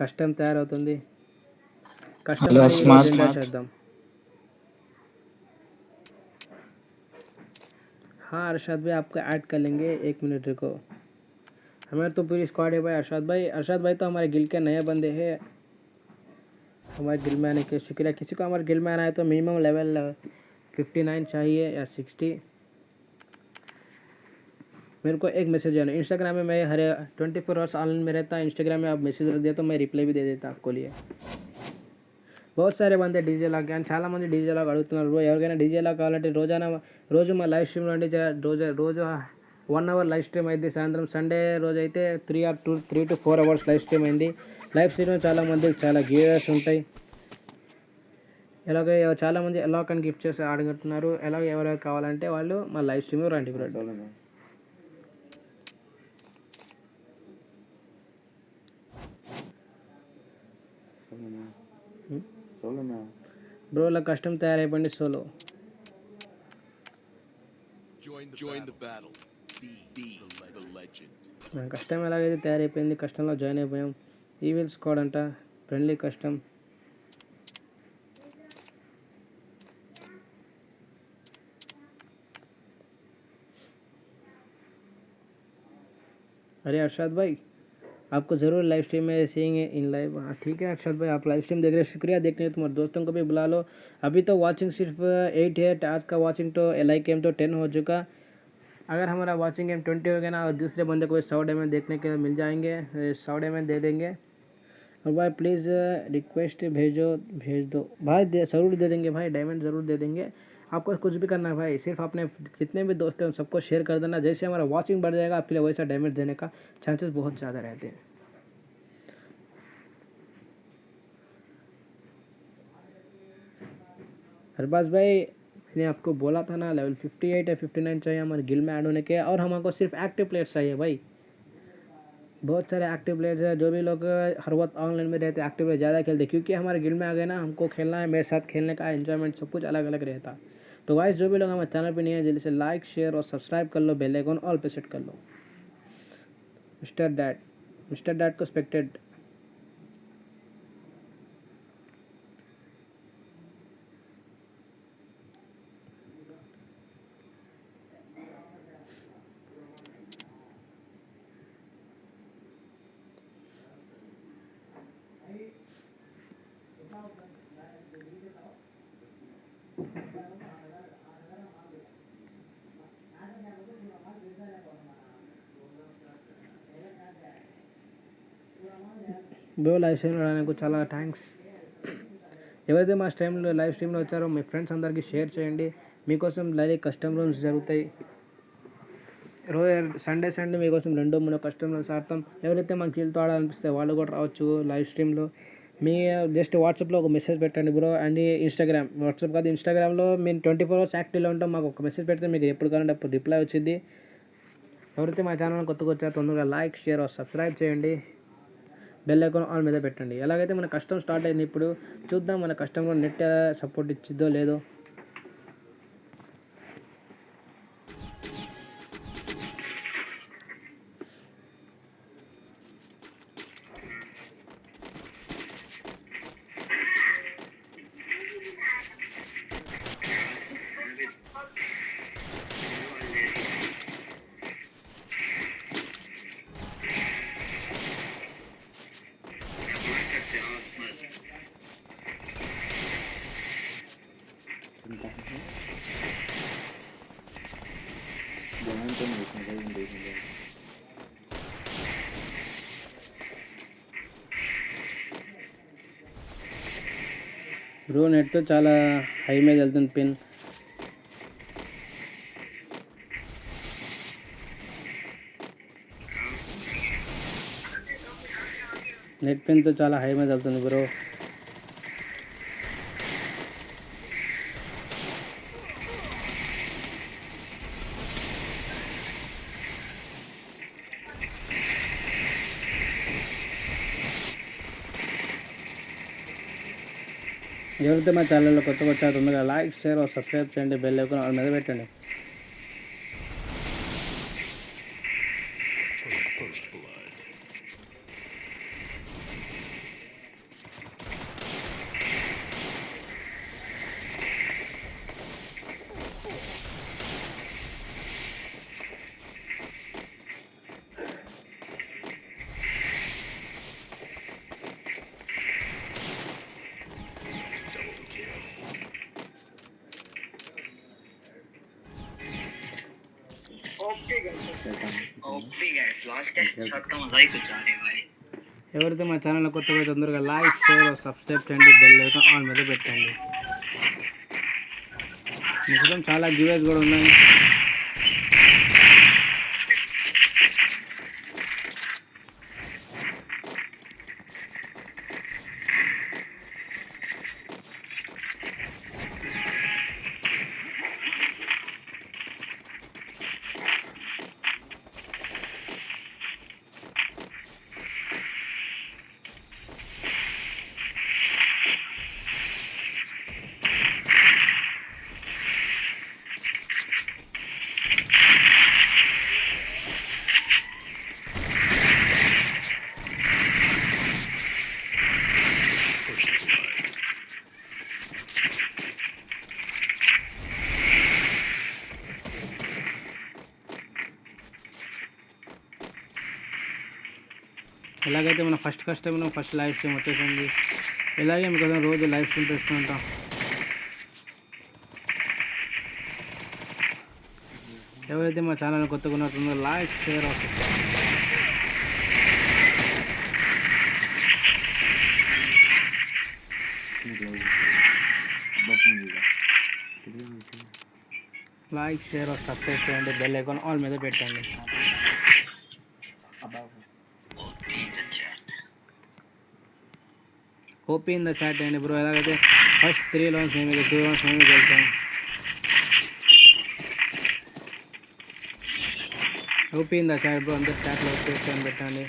కష్టం తయారవుతుంది. కష్టం. చేద్దాం हाँ अरशद भाई आपको ऐड कर लेंगे एक मिनट रुको। हमारे तो पूरी स्क्वाड है भाई अरशद भाई। अरशद भाई तो हमारे गिल के नए बंदे हैं। हमारे गिल में आने के शुक्रिया। किसी को हमारे गिल में आना है तो मिनिमम लेवल फिफ्टी नाइन चाहिए या सिक्सटी मेरे को एक मैसेज आना इंस्टाग्राम में मैं हर ट्वेंटी फोर आवर्स ऑनलाइन में रहता इंस्टाग्राम में आप मैसेज रख दिया तो मैं रिप्लाई भी दे देता आपको लिए। బహుసారి మంది డీజే లాగ్. కానీ చాలామంది డీజే లాగ్ అడుగుతున్నారు ఎవరికైనా డీజే లాగ్ కావాలంటే రోజానా రోజు మా లైవ్ స్ట్రీమ్లో నుండి రోజు రోజు వన్ అవర్ లైవ్ స్ట్రీమ్ అయింది. సాయంత్రం సండే రోజు అయితే three or two three to four hours live stream అయింది. లైవ్ స్ట్రీమ్ చాలామందికి చాలా గేర్స్ ఉంటాయి. ఎలాగో చాలామంది ఎలా కానీ గిఫ్ట్ చేసి అడుగుతున్నారు ఎలాగ ఎవరెవరు కావాలంటే వాళ్ళు మా లైవ్ స్ట్రీమ్ రండి బ్రెడ్ బ్రో ఇలా కష్టం తయారైపోయింది solo Join the, Join the battle. Be, be the legend. మన కష్టం ఎలాగైతే తయారైపోయింది కష్టంలో జాయిన్ అయిపోయాం ఈవిల్ స్క్వాడ్ అంట ఫ్రెండ్లీ కష్టం अरे अरशद भाई आपको ज़रूर लाइव स्ट्रीम में सीएँगे इन लाइव हाँ ठीक है अरशद भाई, आप लाइव स्ट्रीम देख रहे हैं। शुक्रिया, देखने के तुम्हारे दोस्तों को भी बुला लो। अभी तो वाचिंग सिर्फ़ एट है, आज का वाचिंग तो लाइक गेम तो टेन हो चुका। अगर हमारा वाचिंग गेम ट्वेंटी हो गया ना, और दूसरे बंदे को सौ डायमंड देखने के लिए मिल जाएँगे सौ डायमंड दे देंगे। और भाई प्लीज़ रिक्वेस्ट भेजो, भेज दो। भाई ज़रूर दे देंगे भाई डायमंड ज़रूर दे देंगे। आपको कुछ भी करना है भाई, सिर्फ़ अपने जितने भी दोस्त हैं उन सबको शेयर कर देना। जैसे हमारा वॉचिंग बढ़ जाएगा, आपके लिए वैसा डैमेज देने का चांसेस बहुत ज़्यादा रहते हैं। हरबाज भाई, मैंने आपको बोला था ना लेवल 58 या 59 चाहिए हमारे गिल में ऐड होने के। और हमको सिर्फ़ एक्टिव प्लेयर्स चाहिए भाई। बहुत सारे एक्टिव प्लेयर्स हैं, जो भी लोग हर वक्त ऑनलाइन में रहते एक्टिव प्लेयर ज़्यादा खेलते क्योंकि हमारे गिल में आ गए ना, हमको खेलना है, मेरे साथ खेलने का इन्जॉयमेंट सब कुछ अलग अलग रहता। है तो वाइस जो भी लोग हमारे चैनल पे नहीं है, जल्दी से लाइक शेयर और सब्सक्राइब कर लो बेल आइकन ऑल पे सेट कर लो। मिस्टर डैट मिस्टर डैट को स्पेक्टेड బ్రో లైవ్ స్ట్రీమ్ రావడానికి చాలా థ్యాంక్స్ ఎవరైతే మా స్ట్రీమ్లో లైవ్ స్ట్రీమ్లో వచ్చారో మీ ఫ్రెండ్స్ అందరికీ షేర్ చేయండి. మీకోసం లైవ్ కస్టమ్ రూమ్స్ జరుగుతాయి. రోజు సండే సండే మీకోసం రెండో మూడో కస్టమ్ రూమ్స్ ఆడతాం. ఎవరైతే మాకు కీళ్ళతో ఆడాలనిపిస్తే వాళ్ళు కూడా రావచ్చు లైవ్ స్ట్రీమ్లో మీ జస్ట్ వాట్సాప్లో ఒక మెసేజ్ పెట్టండి బ్రో. అండ్ ఇన్స్టాగ్రామ్ వాట్సాప్ కాదు ఇన్స్టాగ్రామ్లో మేము ట్వంటీ ఫోర్ అవర్స్ యాక్టివ్లో ఉంటాం. మాకు ఒక మెసేజ్ పెడితే మీకు ఎప్పుడు కావాలంటే అప్పుడు రిప్లై వచ్చింది ఎవరైతే మా ఛానల్ కొత్తగా వచ్చారో తొందరగా లైక్ షేర్ సబ్స్క్రైబ్ చేయండి. బెల్ ఐకాన్ ఆన్ మీద పెట్టండి. ఎలాగైతే మన కష్టం స్టార్ట్ అయింది ఇప్పుడు చూద్దాం మన కష్టంలో నెట్ సపోర్ట్ ఇచ్చిద్దో లేదో. చాలా హై మీద వెళ్తుంది పిన్ నెట్ పిన్తో చాలా హై మీద వెళ్తుంది బ్రో ఎవరైతే మా ఛానల్లో కొత్తగా వచ్చారు తొందరగా లైక్ షేర్ సబ్స్క్రైబ్ చేయండి బెల్ ఐకాన్ మీద పెట్టండి. ఎవరైతే మా ఛానల్ కొత్తగా తొందరగా లైక్ షేర్ సబ్స్క్రైబ్ చేయండి బెల్ ఐకాన్ ఆన్ మీద పెట్టండి. చాలా గివేస్ కూడా ఉన్నాయి. First customer first live stream వచ్చేసింది. ఇలాగే మీకోసం రోజు లైవ్ స్ట్రీమ్ చేస్తూ ఉంటాం. ఎవరైతే మా ఛానల్ కొత్తగా ఉన్నట్టుందో like share like share subscribe చేయండి. బెల్ ఐకాన్ ఆల్ మీద పెట్టండి. hoping the chat and bro elagade first three rounds nemige two rounds nemige ಗೆಲ್ತಾನೆ hoping the chat bro andar chat lo check and betane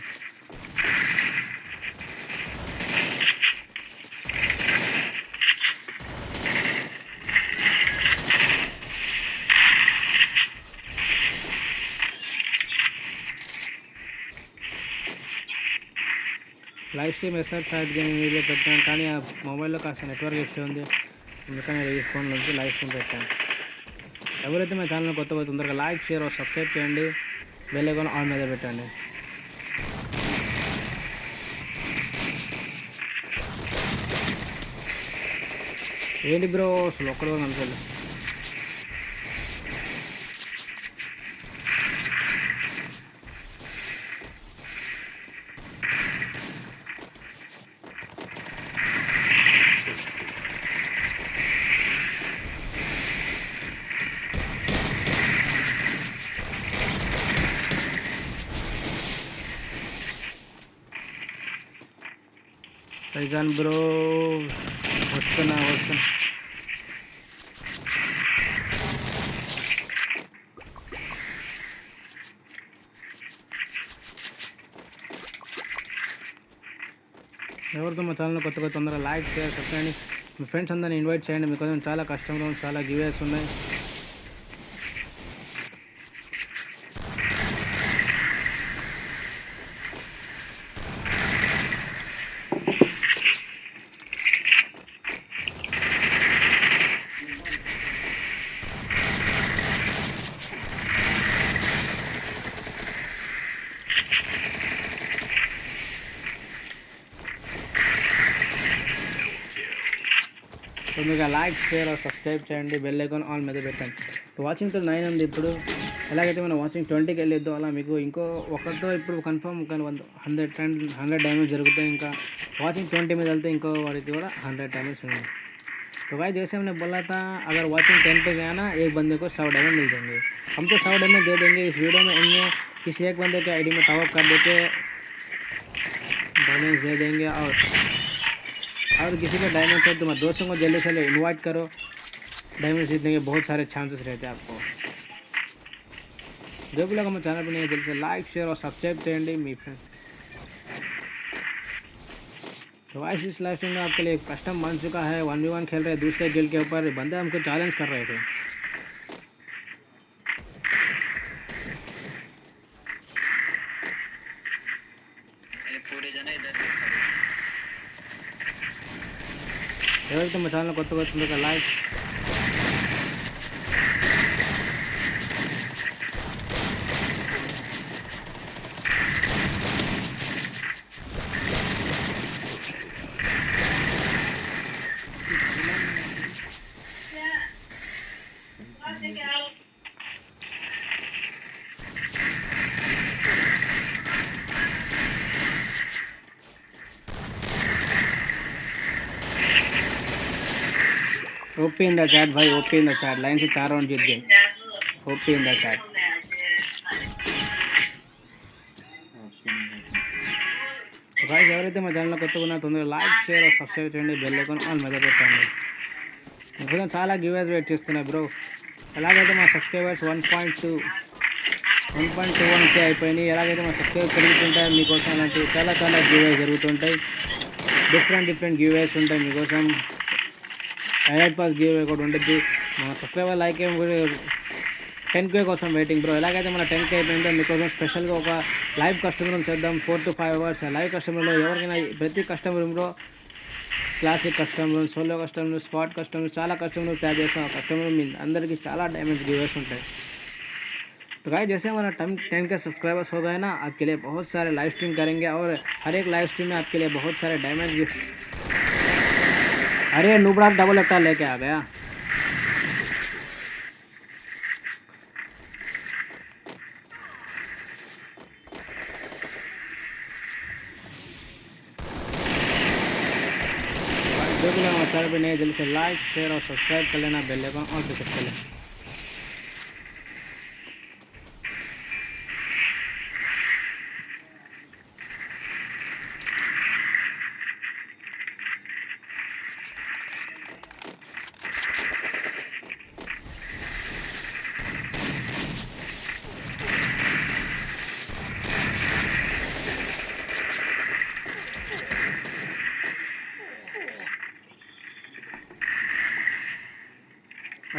stream SR fat gaming video పెట్టాను కానీ ఆ మొబైల్లో కాస్త network ఇస్తే ఉంది. అందుకని ఈ ఫోన్ నుంచి లైవ్ ఫోన్ పెట్టాను. ఎవరైతే మా ఛానల్ కొత్తగా తొందరగా లైక్ షేర్ సబ్స్క్రైబ్ చేయండి బెల్ ఐకాన్ ఆన్ మీద పెట్టండి. ఏంటి బ్రో అసలు ఒక్కడు కూడా కనుకోలేదు బ్రో వస్తున్నా వస్తున్నా ఎవరితో మా ఛానల్ కొత్త కొత్త తొందరగా లైక్ షేర్ సబ్స్క్రైబ్ మీ ఫ్రెండ్స్ అందరిని ఇన్వైట్ చేయండి. మీకోసం చాలా కష్టంలో చాలా గివేస్ ఉన్నాయి. like, share or subscribe చేయండి బెల్ ఐకాన్ ఆల్ మీద పెట్టండి వాచింగ్ టు నైన్ ఉంది ఇప్పుడు ఎలాగైతే మనం వాచింగ్ ట్వంటీకి వెళ్ళేద్దాం అలా మీకు ఇంకో ఒకటితో ఇప్పుడు కన్ఫర్మ్ కానీ one hundred and hundred damage జరుగుతాయి ఇంకా वाचिंग ट्वेंटी में चलते इनको वाली और हंड्रेड डैमेज होंगे तो भाई जैसे हमने बोला था अगर वाचिंग टेन पे गया ना एक बंदे को सौ डैमेज मिल जाएँगे हम तो सौ डैमेज दे देंगे इस वीडियो में उनमें किसी एक बंदे के आईडी में टॉपअप कर देके डैमेज दे देंगे और और किसी को डायमंड खरीद मैं दोस्तों को जल्दी से इन्वाइट करो। डायमंड जीतने के बहुत सारे चांसेस रहते हैं आपको। जो भी लोग मैं चैनल पर नहीं जल्दी से लाइक शेयर और सब्सक्राइब करेंगे मी फ्रेंड तो वाइस तो इस लाइफ में आपके लिए कस्टम बन चुका है। वन वी वन खेल रहे दूसरे गिल के ऊपर बंदे हमको चैलेंज कर रहे थे। ఎవరైతే మా ఛానల్ కొత్తగా వచ్చిందో like OP in the chat भाई OP in the chat line से चार राउंड जीत गए ओपी इन द चैट तो गाइस ఎవరైతే మా ఛానల్ కొత్తగా ఉన్నా తొందరగా లైక్ షేర్ సబ్స్క్రైబ్ చేయండి బెల్ ఐకాన్ ఆన్ మీద పెట్టండి ఇప్పుడు చాలా గివేస్ వెయిట్ చేస్తున్నాయి బ్రో ఎలాగైతే మా subscribers one point two one point two one K అయిపోయినాయి ఎలాగైతే మా సబ్స్క్రైబర్ పెరుగుతుంటాయి మీకోసం అలాంటి చాలా చాలా గివేస్ జరుగుతుంటాయి డిఫరెంట్ డిఫరెంట్ గివేస్ ఉంటాయి మీకోసం హండ్రెడ్ పాస్ గివ్ అవే కూడా ఉండొద్దు మన సబ్స్క్రైబర్ లైక్ ఏం కూడా టెన్ కే కోసం వెయిటింగ్ బ్రో ఎలాగైతే మన టెన్ కే అయిపోయిందో మీకోసం స్పెషల్గా ఒక లైవ్ కస్టమర్ రూమ్ చేద్దాం four to five hours live customer room ఎవరికైనా ప్రతి కస్టమర్ రూమ్లో classic customer room solo customer room spot customer room చాలా కస్టమర్ రూమ్ తయారు చేస్తాం ఆ కస్టమర్ రూమ్ మీ అందరికీ చాలా డైమండ్స్ గివర్స్ ఉంటాయి तो गाइस जैसे हमारा टम टेन के सब्सक्राइबर्स हो गए ना आपके लिए बहुत सारे लाइव स्ट्रीम करेंगे और हर एक लाइव स्ट्रीम में आपके लिए बहुत सारे डायमंड गिफ्ट अरे नुबराक डबल अट्टा लेके आ गया। देख लेना, चैनल पे नए जल्दी से लाइक शेयर और सब्सक्राइब कर लेना, बेल आइकन और पे कर लेना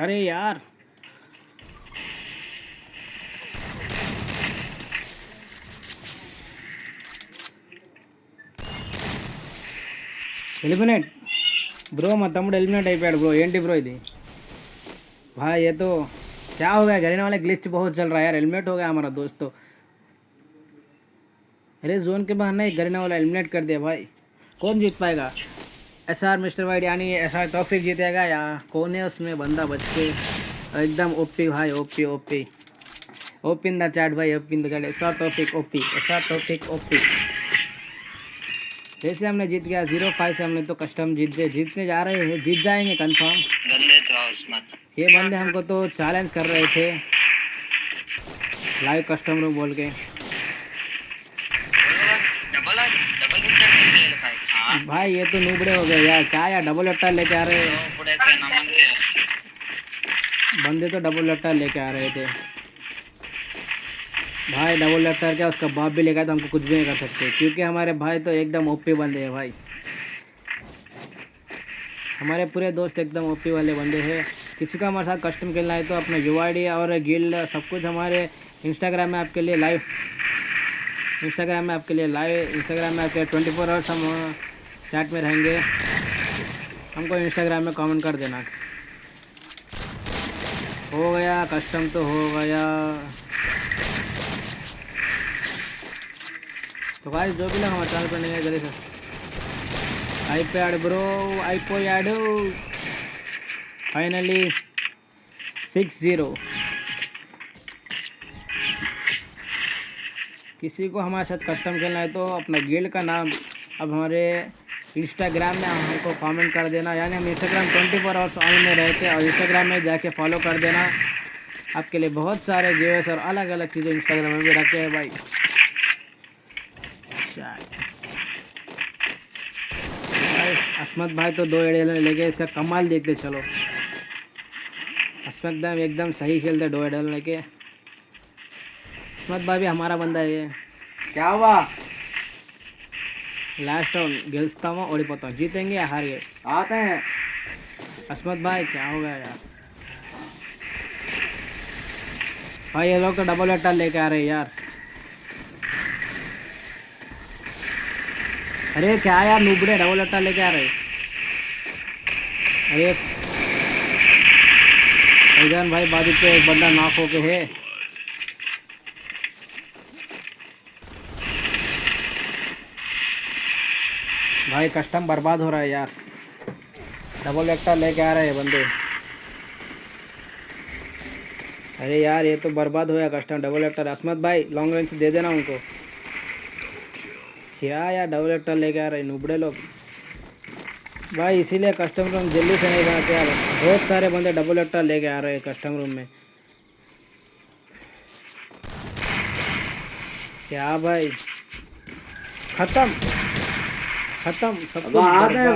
अरे यार। ఎలిమినేట్ ब्रो मैं తమ్ముడు ఎలిమినేట్ ब्रो ए ब्रो బ్రో भाई, ये तो क्या हो गया? घर वाले ग्लिच बहुत चल रहा है यार। हेलमेट हो गया हमारा दोस्तों तो। अरे जोन के बाहर नहीं गरीना वाला हेलमेट कर दिया भाई। कौन जीत पाएगा? एस आर मिस्टर वाइड यानी एस आर तोफिक जीतेगा या कौन है उसमें? बंदा बच के। एकदम ओपी भाई OP OP OP in the chat भाई OP in the chat R topic OP R topic OP जैसे हमने जीत गया ज़ीरो फाइव से हमने तो कस्टम जीत गए। जीतने जा रहे हैं जीत जाएँगे कंफर्म गंदे तो ये बंदे हमको तो चैलेंज कर रहे थे। लाइव कस्टम रूम बोल के। डबल डबल लिखा है। भाई ये तो नूबड़े हो गए यार। क्या यार डबल लट्टा लेके आ रहे हो? बंदे तो डबल लट्टा लेके आ रहे थे। भाई डबल लट्टा क्या, उसका बाप भी लेकर तो हमको कुछ भी नहीं कर सकते। क्योंकि हमारे भाई तो एकदम ओपी बंदे हैं भाई। हमारे पूरे दोस्त एकदम ओपी वाले बंदे हैं। किसी का हमारे साथ कस्टम खेलना है तो अपना यू और गिल्ड सब कुछ हमारे इंस्टाग्राम में आपके लिए लाइव इंस्टाग्राम में आपके लिए लाइव इंस्टाग्राम में आपके ट्वेंटी फोर आवर्स हम चैट में रहेंगे। हमको इंस्टाग्राम में कमेंट कर देना। हो गया, कस्टम तो हो गया। तो भाई, जो भी लोग हमारे चैनल पर नहीं है, जल्दी से। IPad bro iPad finally six zero किसी को हमारे साथ कस्टम खेलना है तो अपना गिल्ड का नाम, अब हमारे इंस्टाग्राम में हमको कमेंट कर देना। यानी हम Instagram twenty four hours on में रहते हैं और इंस्टाग्राम में जाके फॉलो कर देना। आपके लिए बहुत सारे जेएस और अलग अलग चीज़ें इंस्टाग्राम में भी रखते हैं भाई। असमत भाई तो दो एडल लेके इसका कमाल देखते चलो। असमत भाई एकदम सही खेलते दो एडल लेके। असमत भाई भी हमारा बंदा है क्या हुआ? लास्ट राउंड गेलता हूँ और पाता हूँ जीतेंगे या हार गए आते हैं। अस्मत भाई, क्या हो गया यार? भाई, ये लोग का डबल अट्टा लेके आ रहे हैं यार। अरे, क्या यार, नुबड़े डबल अट्टा लेके आ रहे अरे भाई, बाजू पे एक बंदा नाक होके है। भाई, कस्टम बर्बाद हो रहा है यार। डबल एक्टर लेके आ रहे हैं बंदे। अरे यार, ये तो बर्बाद हो गया कस्टम डबल एक्टर असमत भाई लॉन्ग रेंज दे देना उनको। क्या यार डबल एक्टर लेके आ रहे हैं, नुबड़े लोग। भाई, इसीलिए कस्टम रूम जल्दी से नहीं बनाते यार। बहुत सारे बंदे डबल एक्टर लेके आ रहे हैं कस्टम रूम में। क्या भाई? खत्म। खत्म सब कुछ आ गए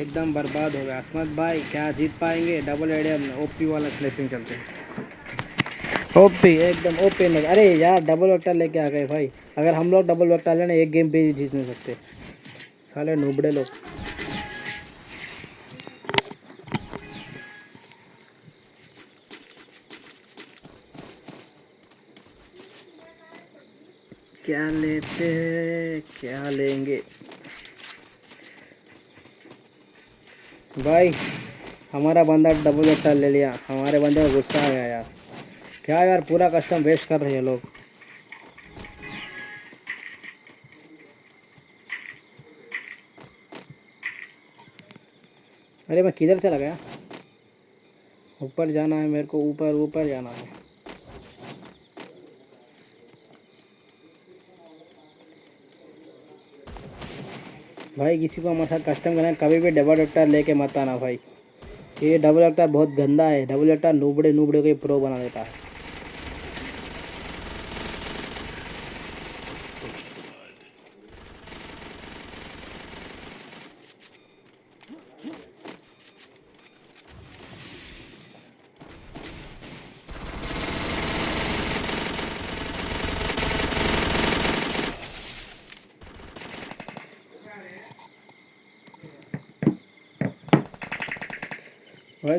एकदम बर्बाद हो गया। असमत भाई क्या जीत पाएँगे? डबल एडियम ओपी वाला स्लेसिंग चलते ओपी एकदम ओपी नहीं अरे यार डबल वक्टर लेके आ गए भाई। अगर हम लोग डबल वक्टर लेना एक गेम पे ही जीत नहीं सकते। साले नुबड़े लोग। क्या लेते हैं, क्या लेंगे? भाई, हमारा बंदा डबल वेक्टर ले लिया। हमारे बंदे को गुस्सा आ गया यार। क्या यार, पूरा कस्टम वेस्ट कर रहे हैं लोग। अरे, मैं किधर चला गया? ऊपर जाना है मेरे को, ऊपर ऊपर जाना है। भाई, किसी को हमारे साथ कस्टम करना कभी भी डबल डॉक्टर लेके मत आना भाई। ये डबल डॉक्टर बहुत गंदा है। डबल डॉक्टर नूबड़े नूबड़े को प्रो बना देता है।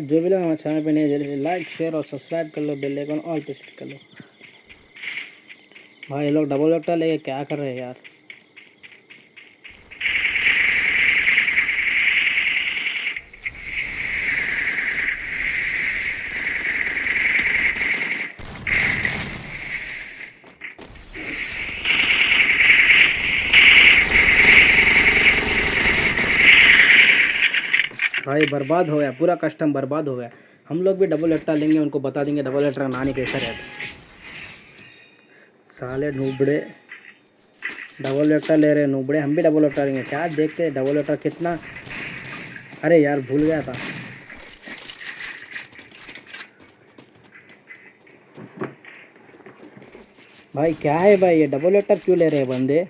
जो भी लोग हमारे चैनल पर नहीं जल्दी लाइक शेयर और सब्सक्राइब कर लो बेल आइकन ऑल पे सेट कर लो। भाई लोग डबल डॉक्टर लेके क्या कर रहे हैं यार? भाई बर्बाद हो गया, पूरा कस्टम बर्बाद हो गया। हम लोग भी डबल लट्टा लेंगे, उनको बता देंगे डबल लट्टा नानी कैसा रहता साले नूबड़े डबल लट्टा ले रहे नूबड़े, हम भी डबल लट्टा लेंगे। क्या देखते डबल लट्टा कितना? अरे यार, भूल गया था। भाई, क्या है भाई, ये डबल लट्टा क्यों ले रहे हैं बंदे?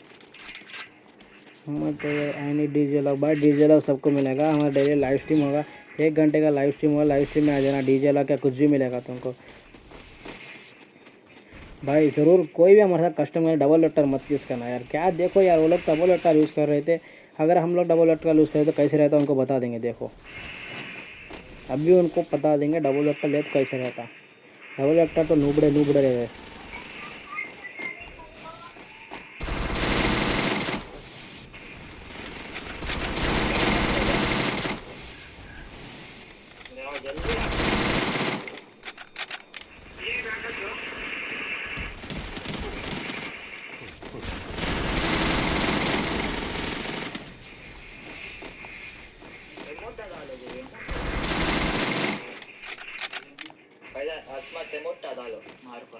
मत एनी डीजे लॉक भाई डीजे सबको मिलेगा, हमारा डेली लाइव स्ट्रीम होगा, एक घंटे का लाइव स्ट्रीम होगा लाइव स्ट्रीम में आ जाना डीजे लॉक या कुछ भी मिलेगा तुमको। भाई ज़रूर, कोई भी हमारे साथ कस्टमर डबल लट्टर मत यूज़ करना यार, क्या देखो यार, वो लोग डबल लट्टर यूज़ कर रहे थे, अगर हम लोग डबल लट्टर यूज़ करें तो कैसे रहता उनको बता देंगे, देखो। अभी उनको बता देंगे डबल लट्टर ले तो कैसे रहता। डबल लट्टर तो नूबड़े नूबड़े रहे पहिला अस्मात ते मोठा झालो मार्क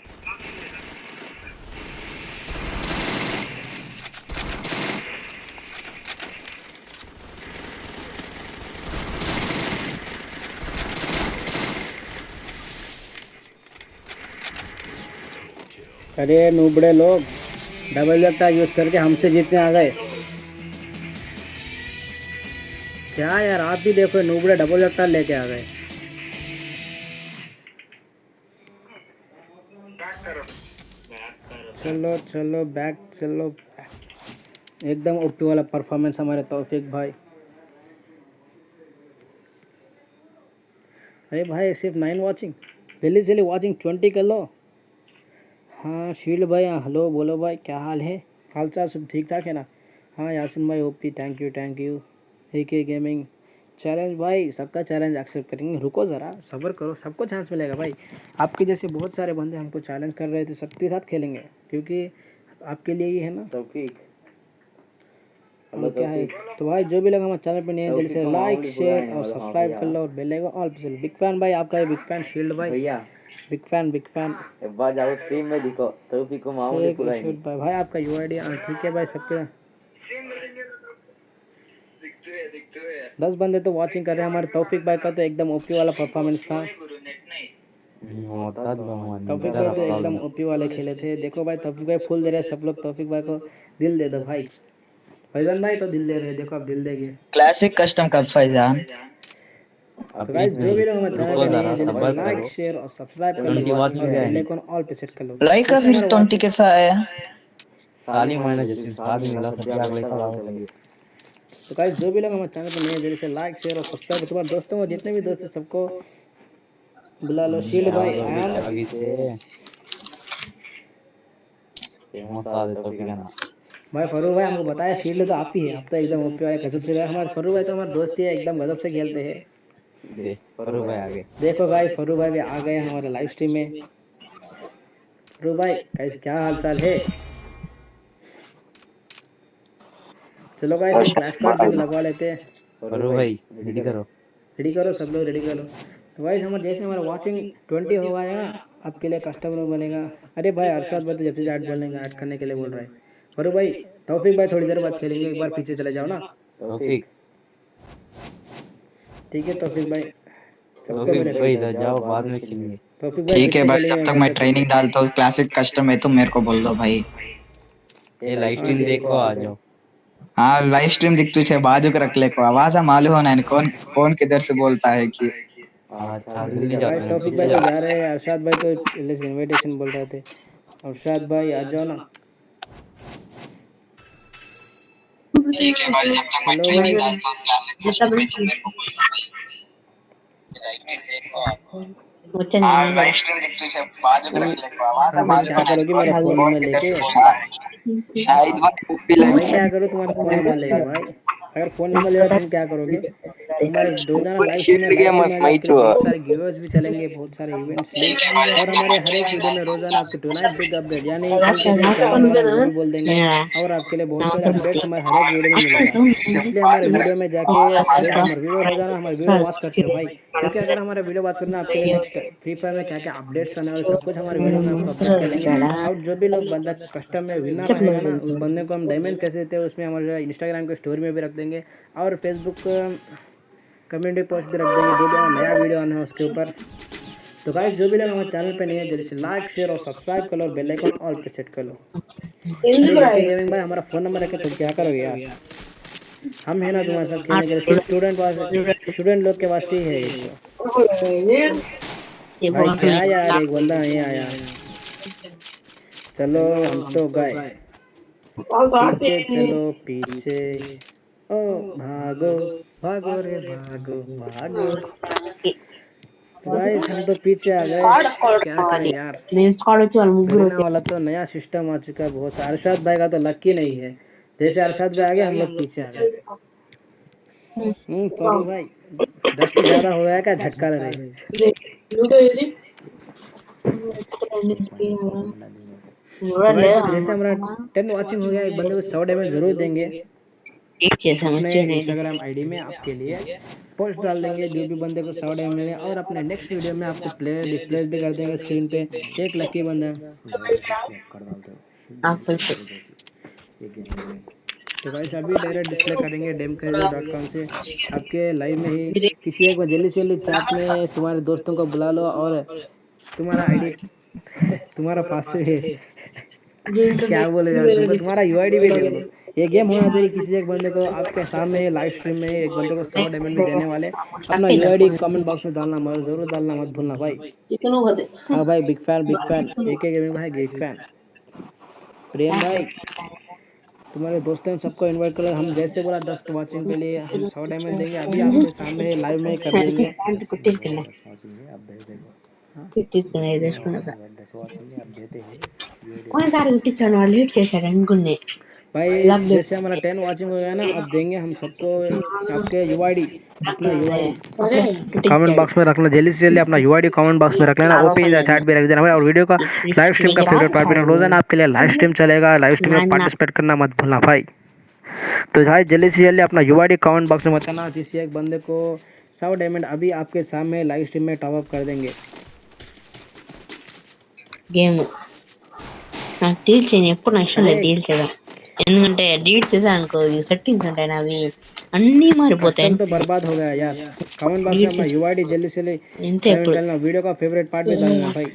अरे नूबड़े लोग डबल लट्टा यूज़ करके हमसे जीतने आ गए। क्या यार, आप भी देखो, नूबड़े डबल लट्टा लेके आ गए। चलो चलो बैक चलो। एकदम ओपी वाला परफॉर्मेंस हमारे तौफीक भाई। अरे भाई, सिर्फ़ नाइन वॉचिंग जल्दी जल्दी वॉचिंग ट्वेंटी कर लो। हाँ शील्ड भाई हाँ हेलो बोलो भाई क्या हाल है? हाल चाल सब ठीक ठाक है ना? हाँ यासिन भाई OP thank you thank you A K gaming challenge भाई सबका चैलेंज एक्सेप्ट करेंगे। रुको ज़रा सब्र करो सबको चांस मिलेगा भाई। आपके जैसे बहुत सारे बंदे हमको चैलेंज कर रहे थे सबके साथ खेलेंगे क्योंकि आपके लिए ही है ना? तौफीक। और क्या है? तो भाई जो भी लगा हमारे चैनल पे नए हैं, जल्दी से लाइक शेयर और मतलब हाँ सब्सक्राइब कर लो और bell icon all big fan भाई आपका बिग फ़ैन शील्ड भाई। भैया बिग फ़ैन बिग फ़ैन एक बार जाओ स्ट्रीम में दिखो तौफीक को माहौल ही। एक भाई भाई आपका यू आई डी ठीक है भाई सबके। दस बंदे तो वॉचिंग कर रहे हैं हमारे तौफीक भाई का तो एकदम ओपी वाला परफॉर्मेंस था। गुरु नेट नाही होता भगवान तौफीक भाई तो एकदम ओपी वाले खेले थे। देखो भाई तौफीक भाई फुल दे रहे हैं सब लोग तौफीक भाई को दिल दे दो भाई। फैजन भाई तो दिल दे रहे हैं देखो आप दिल देंगे। Classic custom cup Faizan. Guys जो भी लोग हमारे रुको चैनल पे नए जरा, जल्दी सब्र से लाइक शेयर और सब्सक्राइब कर लो गया है। ऑल पे सेट कर लो। लाईक का फिर ट्वेंटी कैसा आया। साली महिना जैसे साली मिला सध्या अगले साल आओगे तो गाइस जो भी लोग हमारे चैनल पे नए हैं, जल्दी से लाइक शेयर और सब्सक्राइब तुम्हारे दोस्तों को जितने भी दोस्त हैं सबको बुला लो शील्ड भाई एंड आगे से फ़ेमस आ दे तो क्या ना। भाई फरूख भाई हमको बताया शील्ड तो आप ही है। आप तो एकदम ओपी वाले गजब से। हमारे फरूख भाई तो हमारे दोस्त ही है एकदम गजब से खेलते हैं। दे करो भाई आगे। देखो भाई फरू भाई भी आ गए हमारे लाइव स्ट्रीम में। फरू भाई कैसे क्या हाल चाल है? चलो भाई फ्लैश कार्ड भी लगवा लेते हैं। करो भाई रेडी करो। रेडी करो सब लोग रेडी करो। तो भाई हमारे जैसे हमारा वॉचिंग ट्वेंटी हो गया ना आपके लिए कस्टमर बनेगा। अरे भाई अरशद भाई तो जब से ऐड बोलेंगे ऐड करने के लिए बोल रहे हैं। फरू भाई तौफीक भाई थोड़ी देर बाद खेलेंगे एक बार पीछे चले जाओ ना। तौफीक। ठीक है तौफीक भाई तौफीक भाई इधर जाओ बाद में खेलेंगे। तौफीक ठीक है भाई जब तक मैं ट्रेनिंग डालता हूँ क्लासिक कस्टम है तुम मेरे को बोल दो भाई। ये लाइव स्ट्रीम देखो आ जाओ। हाँ लाइव स्ट्रीम दिख तुझे बाजू के रख ले को आवाज़ मालूम होना है कौन कौन किधर से बोलता है कि। अच्छा जल्दी भाई जाओ टॉपिक भाई तो जा रहे हैं अरशद भाई तो इनविटेशन बोल रहे थे। अरशद भाई आ जाओ ना। ठीक है भाई जब तक मैं ट्रेनिंग डालता हूँ क्लासेस में तो मेरे को कोई मुझे नहीं लाइव स्ट्रीम देख तुझे बाद में रख लेगा आवाज़ आवाज़ करोगे मेरे फ़ोन में लेके शायद वक्त भी लगे क्या करूँ तुम्हारे फ़ोन में लेके भाई। अगर फ़ोन नंबर ले तुम क्या करोगे? हमारे दो जन लाइव स्ट्रीम में बहुत सारे गिवर्स भी चलेंगे बहुत सारे इवेंट्स और हमारे हर एक वीडियो में रोज़ाना आपको टुनाइट बिग अपडेट यानी बोल देंगे। और आपके लिए बहुत सारे अपडेट्स हमारे हर एक वीडियो में मिलेगा। इसलिए हमारे वीडियो में जाके हमारे व्यूअर हो जाना हमारे वीडियो वॉच करते हो भाई। क्योंकि अगर हमारे वीडियो वॉच करना आपके लिए फ्री फायर में क्या क्या अपडेट्स आने वाले सब कुछ हमारे वीडियो में आपको और जो भी लोग बंदा कस्टम में विनर रहेगा ना उस बंदे को हम डायमंड कैसे देते हैं उसमें हमारे इंस्टाग्राम के स्टोरी में भी रख देंगे। और फेसबुक कम्युनिटी पोस्ट भी रख देंगे जो भी नया वीडियो आना है उसके ऊपर। तो गाइस जो भी लोग हमारे चैनल पे नहीं है जल्दी से लाइक शेयर और सब्सक्राइब कर लो बेल आइकन ऑल पे सेट कर लो। भाई हमारा फ़ोन नंबर तो क्या करोगे यार? हम है ना तो तुम्हारे साथ खेलने के लिए। स्टूडेंट पास स्टूडेंट लोग के पास ही है ये भाई क्या यार एक बंदा नहीं आया। चलो हम तो गए। पीछे चलो पीछे। ओ भागो भागो रे भागो भागो। गाइस हम तो पीछे आ गए। क्या करें यार? नेम स्क्वाड वाला तो नया सिस्टम आ चुका है बहुत अरशद भाई का तो लकी नहीं है। तेरे चार सात पे आ गया हम लोग पीछे आ गए। हम्म तो करो भाई दस से ज़्यादा हो गया क्या झटका लग रहा है? जैसे हमारा टेन वाचिंग हो गया एक बंदे को सौ डेमेज ज़रूर देंगे। अपने इंस्टाग्राम आईडी में आपके लिए पोस्ट डाल देंगे जो भी बंदे को सौ डेमेज मिले और अपने नेक्स्ट वीडियो में आपको प्लेयर डिस्प्ले भी कर देंगे स्क्रीन पे। एक लकी बंदा। आप तो भाई साहब भी डायरेक्ट डिस्प्ले करेंगे डेम से। आपके लाइव में ही किसी एक जल्दी से जल्दी चैट में तुम्हारे दोस्तों को बुला लो और तुम्हारा आईडी तुम्हारा पासवर्ड है। क्या बोले यार तुम्हारा यूआईडी भी ले लो। ये गेम होना चाहिए किसी एक बंदे को। आपके सामने लाइव स्ट्रीम में एक बंदे को 100 डायमंड देने वाले। अपना यूआईडी कमेंट बॉक्स में डालना मत, ज़रूर डालना मत भूलना भाई। चिकन होते हाँ भाई बिग फ़ैन बिग फ़ैन एक गेमिंग भाई बिग फ़ैन प्रेम भाई तुम्हारे दोस्तों सबको इनवाइट करो हम जैसे बोला दस के वाचिंग के लिए हम सौ डायमंड देंगे। अभी आपके सामने लाइव में कर देंगे। हाँ। हाँ। कौन सा रूटी चढ़ वाली उठ के सर गुन्ने। भाई जैसे हमारा टेन वाचिंग हो गया ना अब देंगे हम सबको आपके U I D comment box में रखना जल्दी से जल्दी अपना यू आई कमेंट बॉक्स में रख लेना ओपी या चैट भी रख देना भाई और वीडियो का लाइव स्ट्रीम का फेवरेट पार्ट भी रख लो आपके लिए लाइव स्ट्रीम चलेगा लाइव स्ट्रीम में पार्टिसिपेट करना मत भूलना भाई। तो भाई जल्दी से जल्दी अपना यू आई कमेंट बॉक्स में बताना जिससे एक बंदे को सौ डायमंड अभी आपके सामने लाइव स्ट्रीम में टॉप अप कर देंगे। गेम डील चाहिए पूरा डील चाहिए। ఇష్టం లేదు డీల్ చేయడం ఎందుకంటే డీల్ చేశాను అనుకో ఈ సెట్టింగ్స్ ఉంటాయి నావి అన్నీ మారిపోతాయి एकदम तो बर्बाद हो गया यार कमेंट बॉक्स में अपना यूआईडी जल्दी से जल्दी ఇంతే ఎప్పుడు डालना वीडियो का फेवरेट पार्ट भी डालना भाई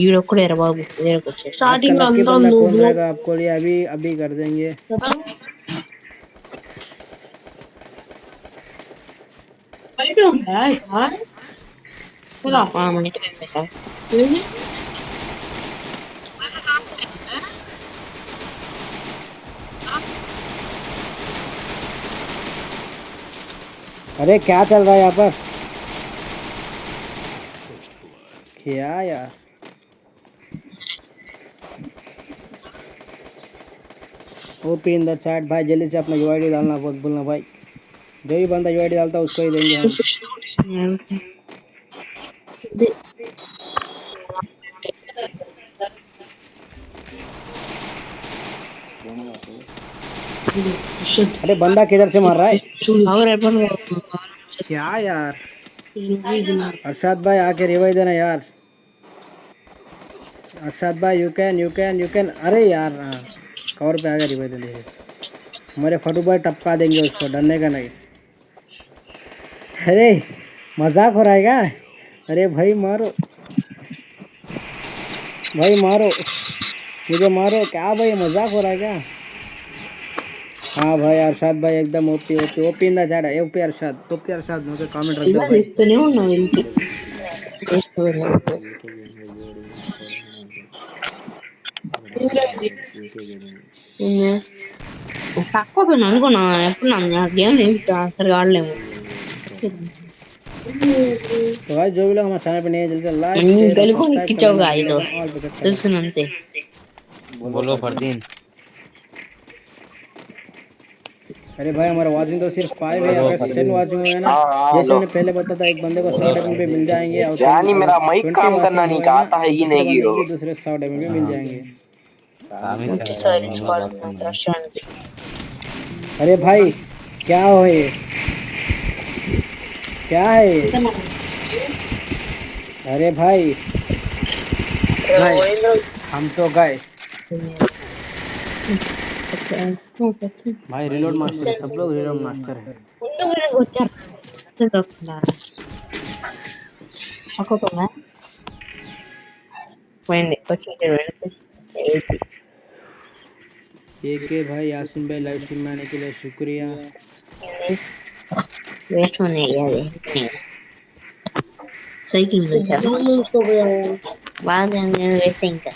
ఈడొక్కడే రా బాబు వేరేకి వచ్చేసి स्टार्टिंग बंदा कौन रहेगा आपको लिए अभी अभी कर देंगे ఆ, మనకి పెట్టా. अरे, क्या चल रहा है यहाँ पर? क्या यार? ओपी इन द चैट भाई, जल्दी से अपना यूआईडी डालना, बहुत बोलना, भाई। जो भी बंदा यूआईडी डालता है, उसको ही देंगे हम। अरे, बंदा किधर से मार रहा है? और अपन क्या यार? अरशद भाई आके रिवाइव देना यार। अर्षाद भाई you can you can you can अरे यार हाँ। कवर पे आगे रिवाइव देने हमारे फटू भाई टपका देंगे उसको डरने का नहीं। अरे मज़ाक हो रहा है क्या? अरे भाई मारो। भाई मारो। मुझे मारो। क्या भाई मज़ाक हो रहा है क्या? हाँ भाई, अरशद भाई एकदम ओपी ओपी ओपी ना जा रहा है ओपी अरशद ओपी अरशद मुझे कमेंट रख दो भाई इतने हो ना इनके पाको तो नहीं होना नाम यार అనుకున్నా नहीं నాకేం లేదు అసలు ఆడలేము तो भाई, जो भी लोग हमारे चैनल पे नए जल्दी लाइक गली को खिंचाओ गाइस दोस्त सुनते बोलो, फरदीन। अरे भाई हमारा वाचिंग तो सिर्फ़ फाइव है अगर टेन वाचिंग हुए ना। हाँ, हाँ, जैसे मैंने पहले बताया था एक बंदे को सौ डेमन पे मिल जाएँगे और यानी मेरा माइक काम करना नहीं आता है, ये नहीं हो। दूसरे सौ डेमन पे मिल जाएँगे। अरे भाई क्या हो ये? क्या है अरे भाई। भाई हम तो गए। भाई रिलोड मास्टर सब लोग रिलोड मास्टर है। के भाई यासिन भाई लाइव स्ट्रीम में आने के लिए शुक्रिया। वेस्ट होने गया रे सही टीम से। चलो बाद में वेटिंग कर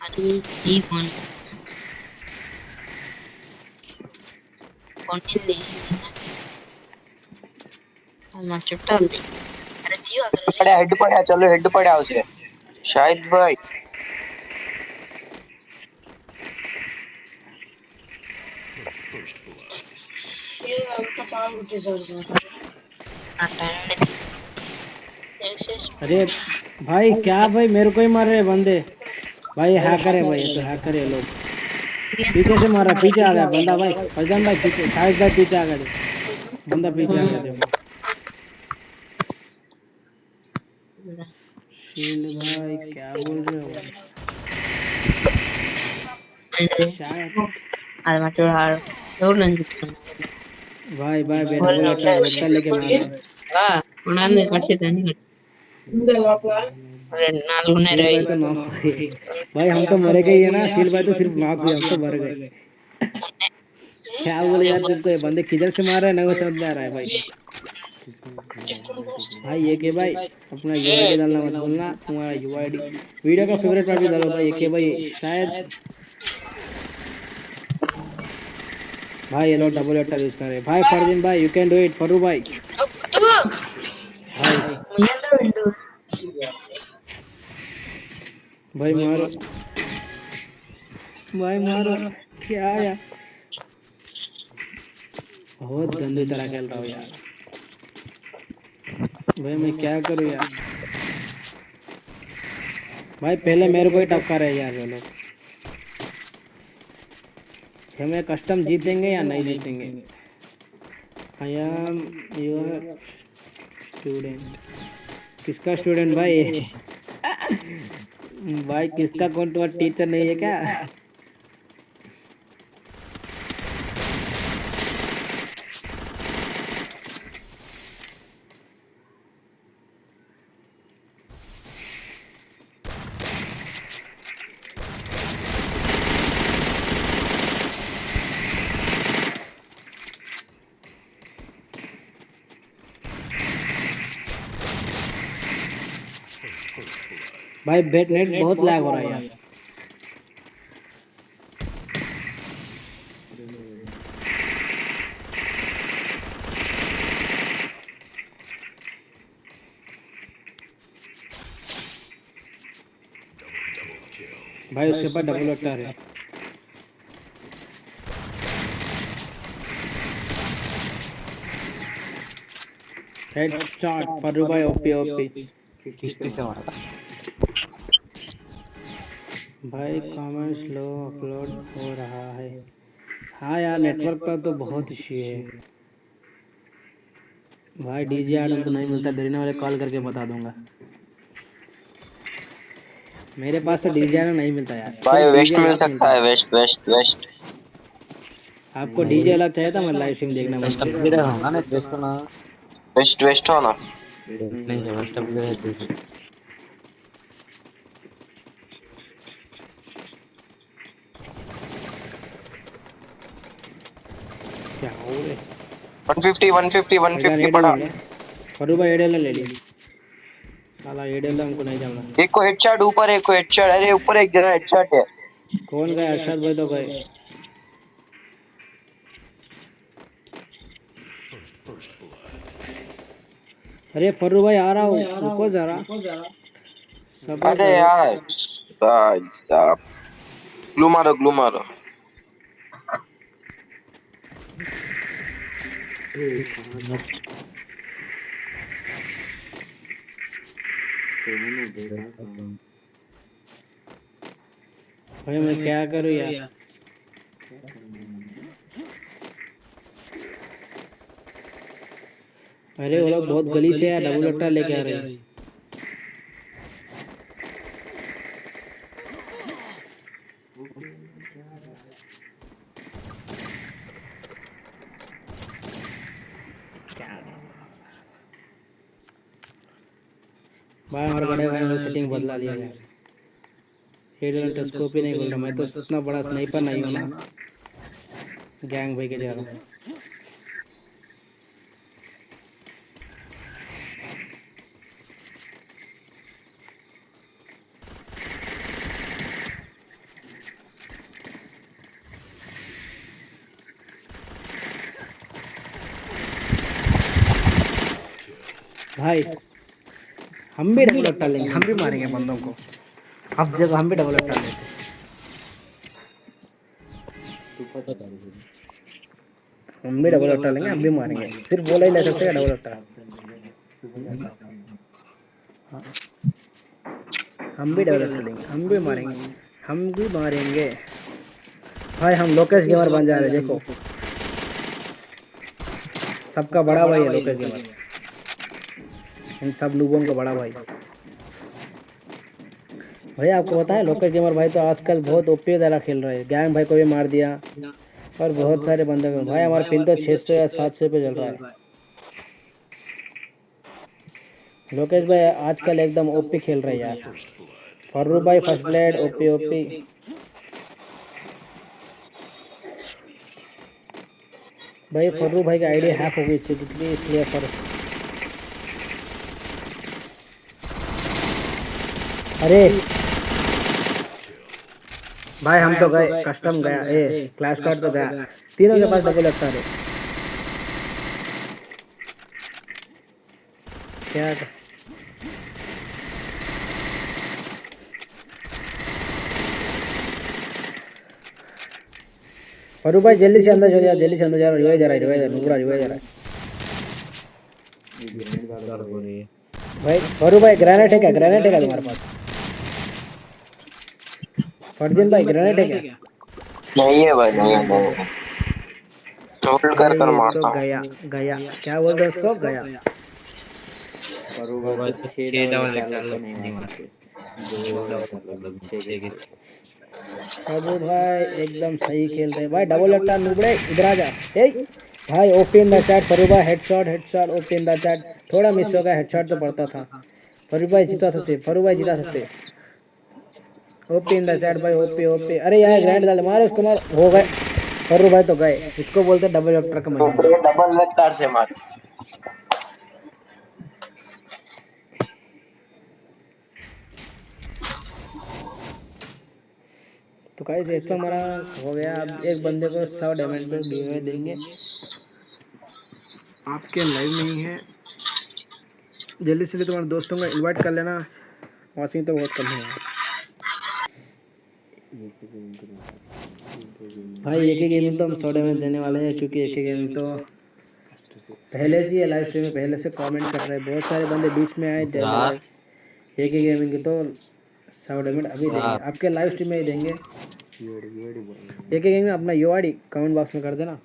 అది జీవన్ కొంటింది మన చుట్టాలి అరే జీవ అక్కడ హెడ్ పడా చలో హెడ్ పడా అవసరం షాహిద్ భాయ్ अरे भाई क्या भाई मेरे को ही मार रहे बंदे भाई हैकर है भाई तो हैकर है लोग पीछे से मारा पीछे आ गया बंदा भाई फजन भाई पीछे साइड भाई पीछे आ गया बंदा पीछे आ गया भाई क्या बोल रहे हो शायद चोर हार दूर नहीं ಬಾಯ್ ಬಾಯ್ ಬೇರೆ ಬೆಟ್ಟಲ್ಲಿಗೆ ನಾನು ಕಟ್ಸಿದ್ದಾನೆ भाई हम तो मरे गए ना फील भाई तो सिर्फ़ माफ़ हुए हम मर गए। क्या बोले यार तुमको बंदे किधर से मार रहे ना वो समझ आ रहा है भाई। भाई ये के भाई अपना यूआईडी डालना मत भूलना तुम्हारा यूआईडी वीडियो का फेवरेट पार्ट भी डालो भाई ये के भाई शायद भाई ये लोग डबल एटर यूज़ कर भाई फरदीन भाई you can do it Faru भाई भाई मारो भाई मारो क्या यार बहुत गंदी तरह खेल रहा हूँ यार। भाई, मैं क्या करूँ यार? भाई, पहले मेरे को ही टक्का रहे यार वो लोग। हमें कस्टम जीतेंगे या नहीं जीतेंगे आई एम योर स्टूडेंट किसका स्टूडेंट भाई? भाई किसका कौन तुम्हारा टीचर नहीं है क्या? भाई बेट नेट बहुत लैग हो रहा है यार। भाई उसके पास डबल अटर है। हेड स्टार्ट फरू भाई ओपी ओपी किस्ती से मारा था? भाई कमेंट स्लो अपलोड हो रहा है। हाँ यार नेटवर्क का तो बहुत इश्यू है। भाई डीजे आडम तो नहीं मिलता डरने वाले कॉल करके बता दूँगा। मेरे पास तो डीजे आडम नहीं मिलता यार। भाई वेस्ट मिल सकता है वेस्ट वेस्ट वेस्ट। आपको डीजे अलग चाहिए था मैं लाइव स्ट्रीम देखना वेस्ट वेस्ट ना वेस्ट वेस्ट ना नहीं है वेस्ट अपग्रेड है क्या हो रे 150 150 150 पड़ा फरू भाई एडेला ले ली साला एडीएल हमको नहीं जाना एक को हेडशॉट ऊपर एक को हेडशॉट अरे ऊपर एक जगह हेडशॉट है कौन गए अरशद भाई तो गए अरे फर्रू भाई आ रहा हूँ रुको जरा अरे यार ग्लू मारो ग्लू मारो भाई मैं क्या करूँ यार? अरे वो लोग बहुत गली से यार डबल अट्टा लेके आ रहे हैं। भाई हमारे बड़े भाई ने सेटिंग बदला लिया है हेड स्कोप ही नहीं खोल रहा, मैं तो इतना बड़ा स्नाइपर नहीं हूँ ना। गैंग भाई के जा रहा हूँ भाई हम भी डबल अट्टा लेंगे हम भी मारेंगे बंदों को। अब जब हम भी डबल अट्टा लेंगे हम भी डबल अट्टा लेंगे हम भी मारेंगे। सिर्फ़ बोला ही ले सकते हैं डबल अट्टा हाँ। हम भी डबल अट्टा लेंगे हम भी मारेंगे हम भी मारेंगे। भाई हम लोकेश गेमर बन जा रहे हैं, देखो। सबका बड़ा भाई है लोकेश गेमर इन सब लोगों का बड़ा भाई। भाई आपको पता है लोकल गेमर भाई तो आजकल बहुत ओपी वाला खेल रहे हैं। गैंग भाई को भी मार दिया और बहुत सारे बंदे को भाई, हमारा पिन तो 600 या 700 पे चल रहा है। लोकेश भाई, आजकल एकदम ओपी खेल रहे हैं यार। फर्रू भाई फ़र्स्ट ब्लेड ओपी ओपी भाई फर्रू भाई की आईडी हैक हो गई थी इसलिए फर अरे। भाई हम तो गए कस्टम गया ए क्लास कार्ड तो गया। तीनों के पास डबल लगता है क्या फरू भाई जल्दी से अंदर चल जा जल्दी से अंदर जा रिवाइज जा रहा है रिवाइज रिवाइज जा रहा है हो रही है। भाई फरू भाई ग्रेनेड है क्या? ग्रेनेड है क्या तुम्हारे पास? फरदीन भाई ग्रेनेड है क्या नहीं है भाई नहीं है होल्ड कर कर मारता हूँ गया गया क्या बोल रहे हो उसको गया भाई तो तो छः छह डबल निकाल नहीं मारते अबू भाई एकदम सही खेल रहे भाई डबल अट्टा नुबड़े इधर आ जा ए भाई ओपन द चैट फरू भाई headshot headshot open the chat थोड़ा मिस हो गया हेडशॉट तो पड़ता था। फरू भाई जिता सकते फरू भाई जिता सकते। ओपन द चैट भाई ओपी ओपी अरे यार ग्रैंड डाले मारो उसको मार। हो गए। फरू भाई तो गए। इसको बोलते डबल अट्टर का तो डबल वेक्टर से मार। तो गाइस एक तो हमारा हो गया। अब एक बंदे को सौ डैमेज पे गिवे देंगे। आपके लाइव नहीं है। जल्दी से तुम्हारे दोस्तों को इनवाइट कर लेना। वॉचिंग तो बहुत कम है। भाई एक ही गेम तो हम सौ डैमेज देने वाले हैं क्योंकि एक ही गेम तो पहले से ही लाइव स्ट्रीम में पहले से कमेंट कर रहे हैं। बहुत सारे बंदे बीच में आए जय हाँ। एक ही गेमिंग के तो सौ डैमेज अभी देंगे। आपके लाइव स्ट्रीम में ही देंगे। एक एक में अपना यू आई कमेंट बॉक्स में कर देना।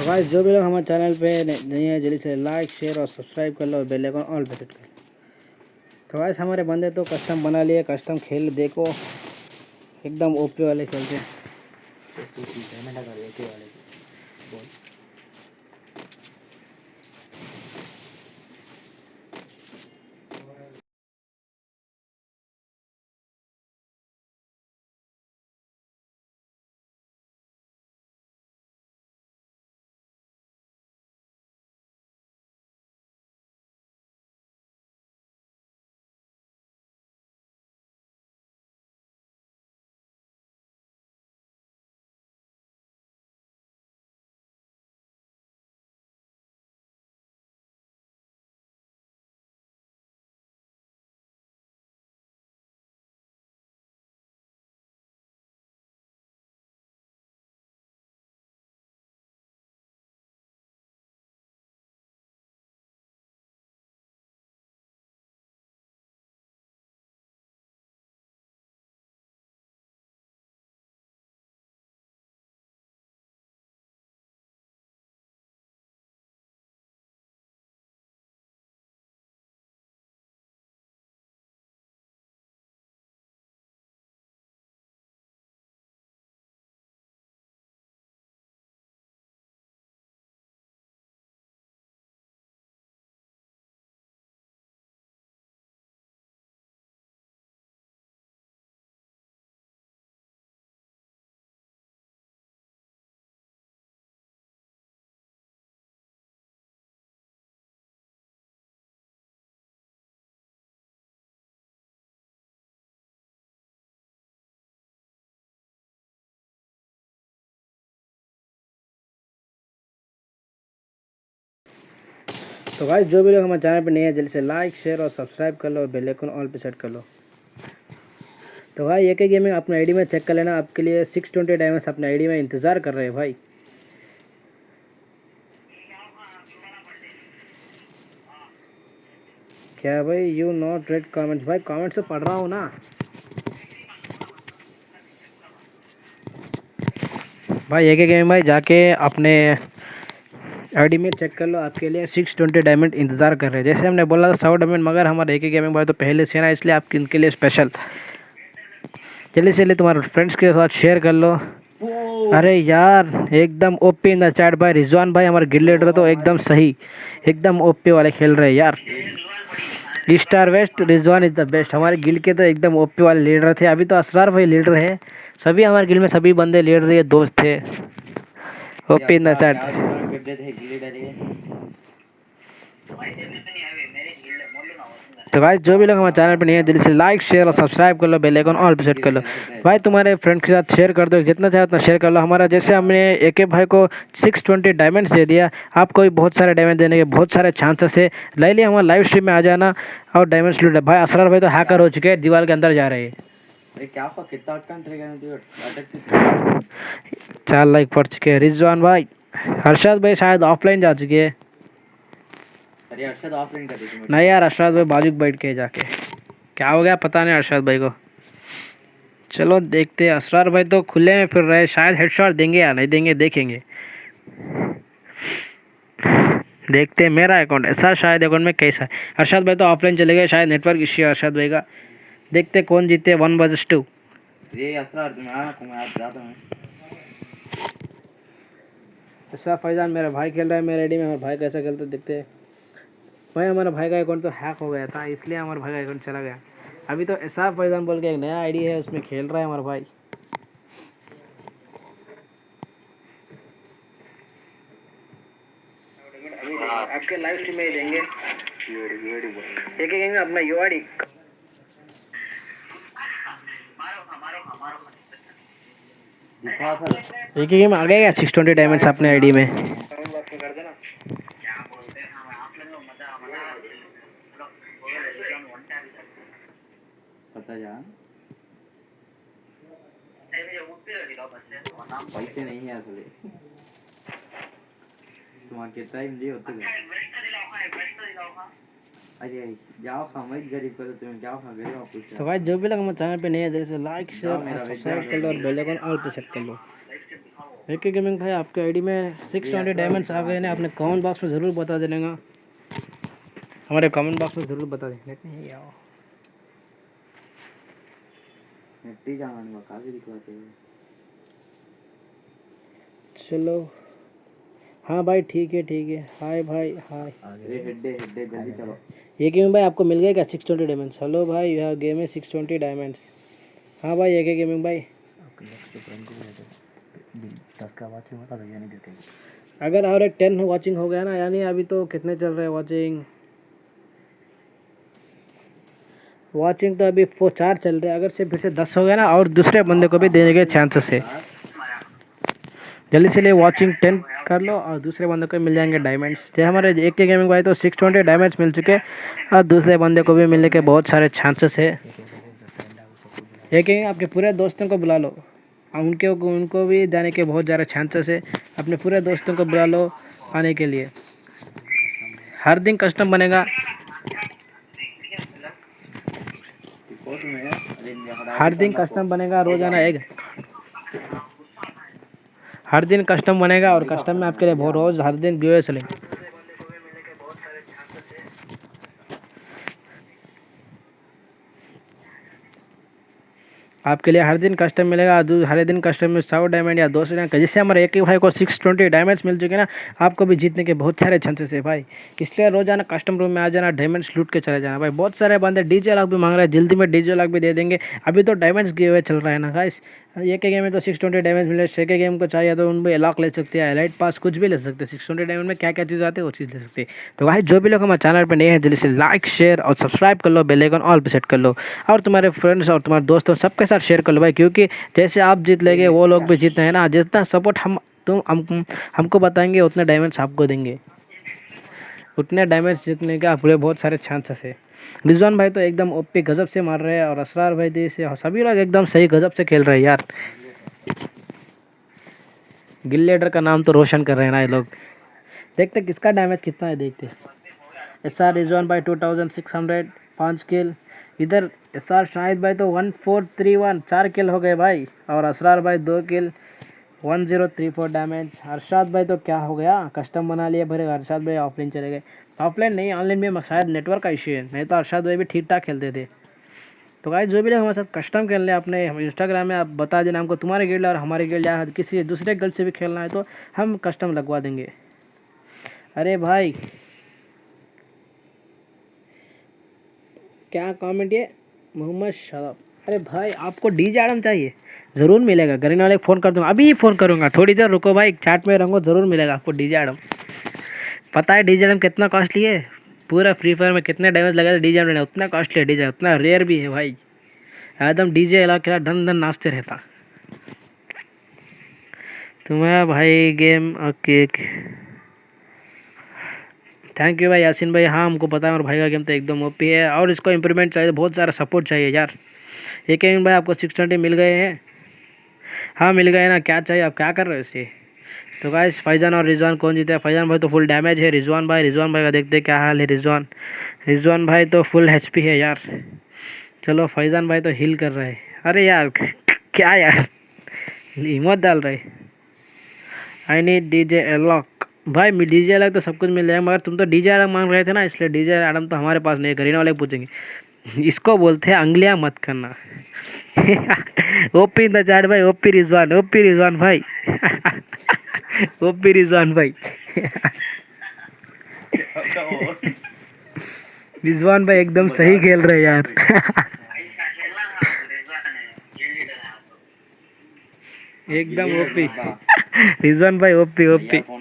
तो गाइस जो भी लोग हमारे चैनल पे नहीं है, जल्दी से लाइक शेयर और सब्सक्राइब कर लो और बेल आइकन ऑल सेट कर तो गाइस हमारे बंदे तो कस्टम बना लिए कस्टम खेल, देखो। एकदम ओपी वाले खेलते हैं। तो भाई जो भी लोग हमारे चैनल पर नहीं है, जल्दी से लाइक शेयर और सब्सक्राइब कर लो और बेल आइकन ऑल पे सेट कर लो। तो भाई एक ही गेमिंग अपने आईडी में चेक कर लेना। आपके लिए सिक्स ट्वेंटी डायमंड्स अपने आईडी में इंतज़ार कर रहे हैं भाई। क्या भाई यू नॉट रेड कमेंट्स भाई कमेंट्स तो पढ़ रहा हूँ ना। भाई एक ही गेम भाई, जाके अपने आईडी में चेक कर लो आपके लिए सिक्स ट्वेंटी डायमंड इंतज़ार कर रहे हैं। जैसे हमने बोला था सौ डायमंड मगर हमारे एक ही गेमिंग भाई तो पहले से ना इसलिए आपके इनके लिए स्पेशल जल्दी से तुम्हारे फ्रेंड्स के साथ शेयर कर लो। अरे यार एकदम ओपी इन द चैट भाई। रिजवान भाई हमारे गिल लीडर तो एकदम सही एकदम ओपी वाले खेल रहे हैं यार। Star west Rizwan is the best हमारे गिल के तो एकदम ओपी वाले लीडर थे। अभी तो असरार भाई लीडर है। सभी हमारे गिल में सभी बंदे लीडर ये दोस्त थे। ओपी द चैट तो भाई जो भी लोग हमारे चैनल पर नहीं है, जल्दी से लाइक शेयर और सब्सक्राइब कर लो बेल आइकन ऑल पे सेट कर लो। भाई, तुम्हारे फ्रेंड के साथ शेयर कर दो, जितना चाहे उतना शेयर कर लो। हमारा जैसे हमने एक के भाई को सिक्स ट्वेंटी डायमंड्स दे दिया, आपको भी बहुत सारे डायमंड देने के बहुत सारे चांसेस है। ले लिया हमारे लाइव स्ट्रीम में आ जाना और डायमंड्स लूट भाई, असरार भाई तो हैकर हो चुके हैं, दीवार के अंदर जा रहे हैं। अरे क्या हुआ? कितना अटकन थे अटक चार लाइक पड़ चुके हैं। रिजवान भाई हर्षद भाई शायद ऑफलाइन जा चुके हैं। अरे अरशद ऑफलाइन कर नहीं यार अरशद भाई बाजू बैठ के जाके। क्या हो गया पता नहीं अरशद भाई को। चलो देखते हैं। असरार भाई तो खुले में फिर रहे। शायद हेडशॉट देंगे या नहीं देंगे देखेंगे। देखते हैं। मेरा अकाउंट ऐसा शायद अकाउंट में कैसा है। अरशद भाई तो ऑफलाइन चले गए। शायद नेटवर्क इश्यू है अरशद भाई का। देखते कौन जीते वन वर्सेस टू मैं हूँ ऐसा फैजान मेरा भाई खेल रहा है मेरे आईडी में हमारे भाई कैसा खेलते देखते हैं। भाई हमारा भाई का अकाउंट तो हैक हो गया था इसलिए हमारे भाई का अकाउंट चला गया। अभी तो ऐसा फैजान बोल के एक नया आईडी है उसमें खेल रहा है हमारा भाई। आपके लाइव स्ट्रीम में ही देंगे। एक एक अपना यू एक गेम आ गया सिक्स ट्वेंटी डायमंड्स अपने आईडी में। पैसे नहीं है असले। तुम्हारे कितना दिए होते तो भाई जो भी लगा चैनल पे नहीं है जैसे लाइक शेयर सब्सक्राइब कर लो और बेल आइकन ऑल पे सेट कर लो। एक गेमिंग भाई आपके आईडी में सिक्स ट्वेंटी डायमंड्स आ गए हैं। आपने कमेंट बॉक्स में ज़रूर बता देना। हमारे कमेंट बॉक्स में ज़रूर बता देना। नहीं आओ चलो। हाँ भाई ठीक है ठीक है। हाय भाई हाय हेड्डे हेड्डे जल्दी चलो। ये गेमिंग भाई आपको मिल गया क्या? सिक्स ट्वेंटी डायमंड्स हेलो भाई यह गेम है सिक्स ट्वेंटी डायमंड्स हाँ भाई एक गेमिंग भाई? अगर और एक टेन वॉचिंग हो गया ना यानी अभी तो कितने चल रहे हैं वॉचिंग वॉचिंग तो अभी फो चार चल रहे हैं। अगर से फिर से दस हो गया ना और दूसरे बंदे को भी देने के चांसेस है। जल्दी से लिए वॉचिंग टेन कर लो और दूसरे बंदे को मिल जाएँगे डायमंड्स जैसे हमारे एक के गेमिंग भाई तो सिक्स ट्वेंटी डायमंड्स मिल चुके और दूसरे बंदे को भी मिलने के बहुत सारे चांसेस है। एक लेकिन आपके पूरे दोस्तों को बुला लो। और उनके, उनको भी जाने के बहुत ज़्यादा चांसेस है। अपने पूरे दोस्तों को बुला लो आने के लिए। हर दिन कस्टम बनेगा। हर दिन कस्टम बनेगा। रोज़ाना एक हर दिन कस्टम बनेगा और कस्टम में आपके लिए बहुत रोज, हर दिन गिवे चलेंगे आपके लिए हर दिन कस्टम मिलेगा हर दिन कस्टम में सौ डायमंड या दो सौ डायमंड जैसे हमारे एक ही भाई को सिक्स ट्वेंटी डायमंड्स मिल चुके ना, आपको भी जीतने के बहुत सारे चांसेस है भाई। इसलिए रोज़ाना कस्टम रूम में आ जाना डायमंड्स लूट के चले जाना। भाई, बहुत सारे बंदे डीजे लॉक भी मांग रहे हैं, जल्दी में डीजे लॉक भी दे देंगे। अभी तो डायमंड्स गिवे चल रहा है ना गाइस एक ही गेम में तो सिक्स ट्वेंटी डैमेज मिले छः के गेम को चाहिए तो उन लॉक ले सकते हैं लाइट पास कुछ भी ले सकते हैं। सिक्स ट्वेंटी डैमेज में क्या क्या चीज़ आती है वो चीज़ ले सकते हैं। तो भाई जो भी लोग हमारे चैनल पर नए हैं, जल्दी से लाइक शेयर और सब्सक्राइब कर लो बेल आइकन ऑल पर सेट कर लो। और तुम्हारे फ्रेंड्स और तुम्हारे दोस्तों सबके साथ शेयर कर लो भाई, क्योंकि जैसे आप जीत लेंगे, वो लोग भी जीतते हैं ना। जितना सपोर्ट हम, तुम, हम, हमको बताएँगे, उतने डायमंड्स आपको देंगे। उतने डायमंड्स जीतने का पूरे बहुत सारे चांसेस है। रिजवान भाई तो एकदम ओपी गजब से मार रहे हैं और असरार भाई दी से सभी लोग एकदम सही गजब से खेल रहे हैं यार। गिल्लेडर का नाम तो रोशन कर रहे हैं ना ये लोग। देखते किसका डैमेज कितना है, देखते एस आर रिजवान भाई टू थाउज़ेंड सिक्स हंड्रेड पाँच किल इधर एस आर शाहिद भाई तो वन फोर थ्री वन चार किल हो गए भाई। और असरार भाई दो kill one zero three four damage Arshad भाई तो क्या हो गया? कस्टम बना लिया भरे अरशाद भाई ऑफलाइन चले गए। ऑफलाइन नहीं ऑनलाइन में शायद नेटवर्क का इशू है। नहीं तो अरशाद भाई भी ठीक ठाक खेलते थे। तो गाइस जो भी लोग हमारे साथ कस्टम खेल हैं, अपने इंस्टाग्राम में आप बता देना हमको तुम्हारे गिल्ड और हमारे गिल्ड या किसी दूसरे गिल्ड से भी खेलना है तो हम कस्टम लगवा देंगे। अरे भाई, क्या कमेंट ये? मोहम्मद शराब। अरे भाई, आपको डीजे आडम चाहिए? ज़रूर मिलेगा। गरीन वाले फ़ोन कर दूँगा। अभी ही फ़ोन करूँगा। थोड़ी देर रुको भाई चैट में रहूँगा ज़रूर मिलेगा आपको डीजे आडम पता है डीजे आडम कितना कॉस्टली है? पूरा फ्री फायर में कितने डैमेज लगा डीजे आडम उतना कॉस्टली है डीजे उतना रेयर भी है भाई। एकदम डीजे अला के धन धन नाचते रहता। तुम्हारा भाई गेम ओके थैंक यू भाई यासिन भाई। हाँ हमको पता है और भाई का गेम तो एकदम ओपी है और इसको इम्प्रूवमेंट चाहिए, बहुत सारा सपोर्ट चाहिए यार। एक भाई आपको सिक्स ट्वेंटी मिल गए हैं। हाँ मिल गए ना, क्या चाहिए आप, क्या कर रहे हो इसे? तो गाइस फैजान और रिजवान कौन जीता? है फैजान भाई तो फुल डैमेज है। रिजवान भाई रिजवान भाई का देखते हैं क्या हाल है रिजवान। रिजवान भाई तो फुल एचपी है यार। चलो, फैजान भाई तो हिल कर रहे हैं। अरे यार, क्या यार? हिम्मत डाल रहे आई नीड डीजे अलॉक भाई डीजे अलग तो सब कुछ मिल जाएगा, मगर तुम तो डीजे अलग मांग रहे थे ना, इसलिए डी डीजे आडम तो हमारे पास नहीं करीना वाले पूछेंगे। इसको बोलते हैं अंगलियाँ मत करना। ओपी इन द चार्ट भाई, ओपी रिजवान ओपी रिजवान भाई। ओपी रिजवान भाई। रिजवान भाई एकदम सही खेल रहे यार। एकदम ओपी रिजवान भाई ओपी ओपी तो।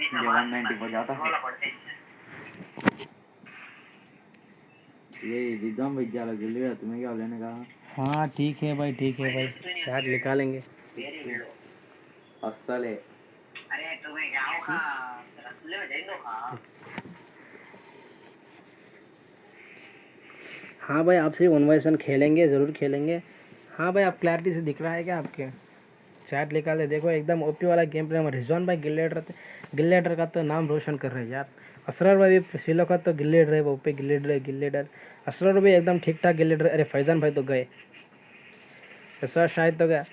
ये वन नाइन्टी पर जाता ये रिदम भाई जाला जल्दी आ, तुम्हें क्या लेने का? हाँ ठीक है भाई ठीक है भाई। चार्ट निकालेंगे। असल है। हाँ भाई आपसे वन बाई वन खेलेंगे ज़रूर खेलेंगे। हाँ भाई आप क्लैरिटी से दिख रहा है क्या आपके? चैट निकाले देखो एकदम ओपी वाला गेम प्ले हमारे रिजवान भाई गिल्लेडर थे। गिल्लेडर का तो नाम रोशन कर रहे हैं यार। असरर भाई भी सिलो का तो गिल्लेडर है वो ओपी गिल्लेडर है गिल्लेडर असरर भी एकदम ठीक ठाक गिल्लेडर अरे फैजान भाई तो गए। बार शायद तो गया।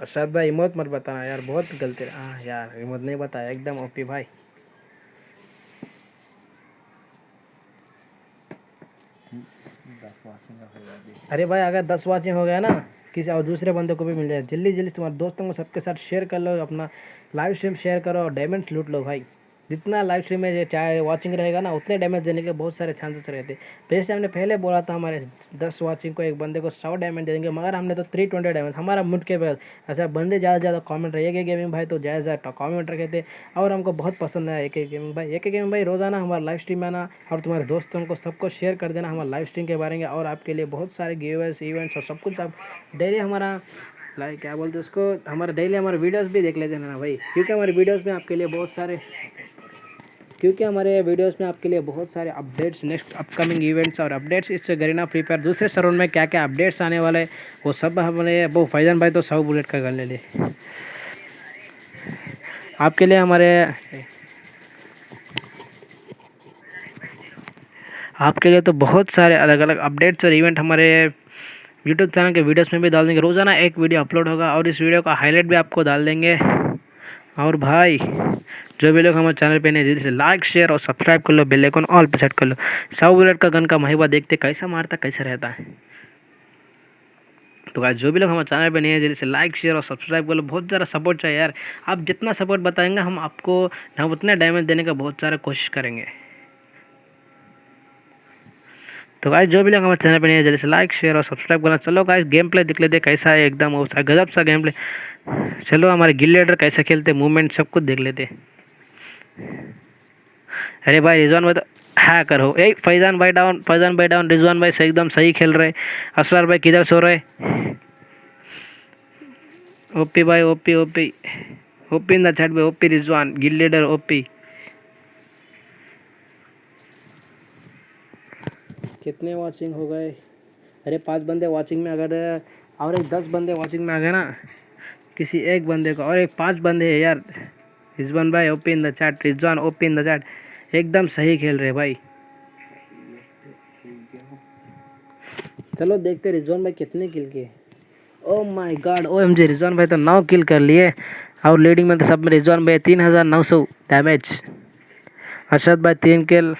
अरशद भाई इमोट मत बताना यार, बहुत गलती हाँ यार इमोट नहीं बताया, एकदम ओपी भाई। अरे भाई, अगर दस वाचिंग हो गया ना, किसी और दूसरे बंदे को भी मिल जाए। जल्दी जल्दी तुम्हारे दोस्तों को सबके साथ शेयर कर लो, अपना लाइव स्ट्रीम शेयर करो और डायमंड्स लूट लो भाई। जितना लाइव स्ट्रीम में चाहे वाचिंग रहेगा ना, उतने डैमेज देने के बहुत सारे चांसेस रहते। जैसे हमने पहले बोला था हमारे दस वाचिंग को एक बंदे को सौ डैमेज देंगे, मगर हमने तो थ्री ट्वेंटी डैमेज हमारा मुठ के बाद अच्छा बंदे ज़्यादा से ज़्यादा कॉमेंट रहे एक गेमिंग भाई तो ज़्यादा से ज़्यादा कमेंट रखे थे। और हमको बहुत पसंद है एक एक गेमिंग भाई। एक एक गेमिंग भाई, रोज़ाना हमारा लाइव स्ट्रीम आना और तुम्हारे दोस्तों को सबको शेयर कर देना हमारे लाइव स्ट्रीम के बारे में। और आपके लिए बहुत सारे गिवेस इवेंट्स और सब कुछ आप डेली हमारा लाइक क्या बोलते हैं उसको, हमारे डेली हमारे वीडियोस भी देख लेते हैं ना भाई। क्योंकि हमारे वीडियोस में आपके लिए बहुत सारे क्योंकि हमारे वीडियोस में आपके लिए बहुत सारे अपडेट्स नेक्स्ट अपकमिंग इवेंट्स और अपडेट्स इस गरीना फ्री फायर दूसरे सरोन में क्या क्या अपडेट्स आने वाले वो सब हमारे वो फैजन भाई तो सौ बुलेट का कर ले ले आपके लिए हमारे, आपके लिए तो बहुत सारे अलग अलग अपडेट्स और इवेंट हमारे यूट्यूब चैनल के वीडियोस में भी डाल देंगे। रोज़ाना एक वीडियो अपलोड होगा और इस वीडियो का हाईलाइट भी आपको डाल देंगे। और भाई, जो भी लोग हमारे चैनल पे नहीं जल्दी से लाइक शेयर और सब्सक्राइब कर लो बेल आइकन ऑल पे सेट कर लो। सौ बुलेट का गन का महिमा देखते कैसा मारता, कैसा रहता है। तो आज जो भी लोग हमारे चैनल पे नहीं है, जल्दी से लाइक शेयर और सब्सक्राइब कर लो। बहुत ज़्यादा सपोर्ट चाहिए यार। आप जितना सपोर्ट बताएँगे, हम आपको, हम उतना डैमेज देने का बहुत सारा कोशिश करेंगे। तो गाइस जो भी लोग हमारे चैनल पर नहीं है, जल्दी से लाइक शेयर और सब्सक्राइब करना। चलो गाइस गेम प्ले देख लेते कैसा है एकदम सा- गजब सा गेम प्ले चलो हमारे गिल लीडर कैसे खेलते मूवमेंट सब कुछ देख लेते अरे भाई, रिजवान भाई तो हो। ए, फैजान भाई डाउन फैजान भाई डाउन रिजवान भाई से एकदम सही खेल रहे असरार भाई किधर सो रहे ओपी भाई, OP OP. OP in the chat भाई OP Rizwan guild leader OP. कितने वॉचिंग हो गए? अरे पाँच बंदे वॉचिंग में अगर और एक दस बंदे वॉचिंग में आ गए ना। किसी एक बंदे को। और एक पाँच बंदे है यार। रिजवान भाई OP in the chat Rizwan OP in the chat एकदम सही खेल रहे भाई। चलो देखते रिजवान भाई कितने किल किए। ओ my God O M G Rizwan भाई तो नौ किल कर लिए। और लीडिंग में तो सब में रिजवान भाई तीन हज़ार नौ सौ डैमेज अरशद भाई तीन किल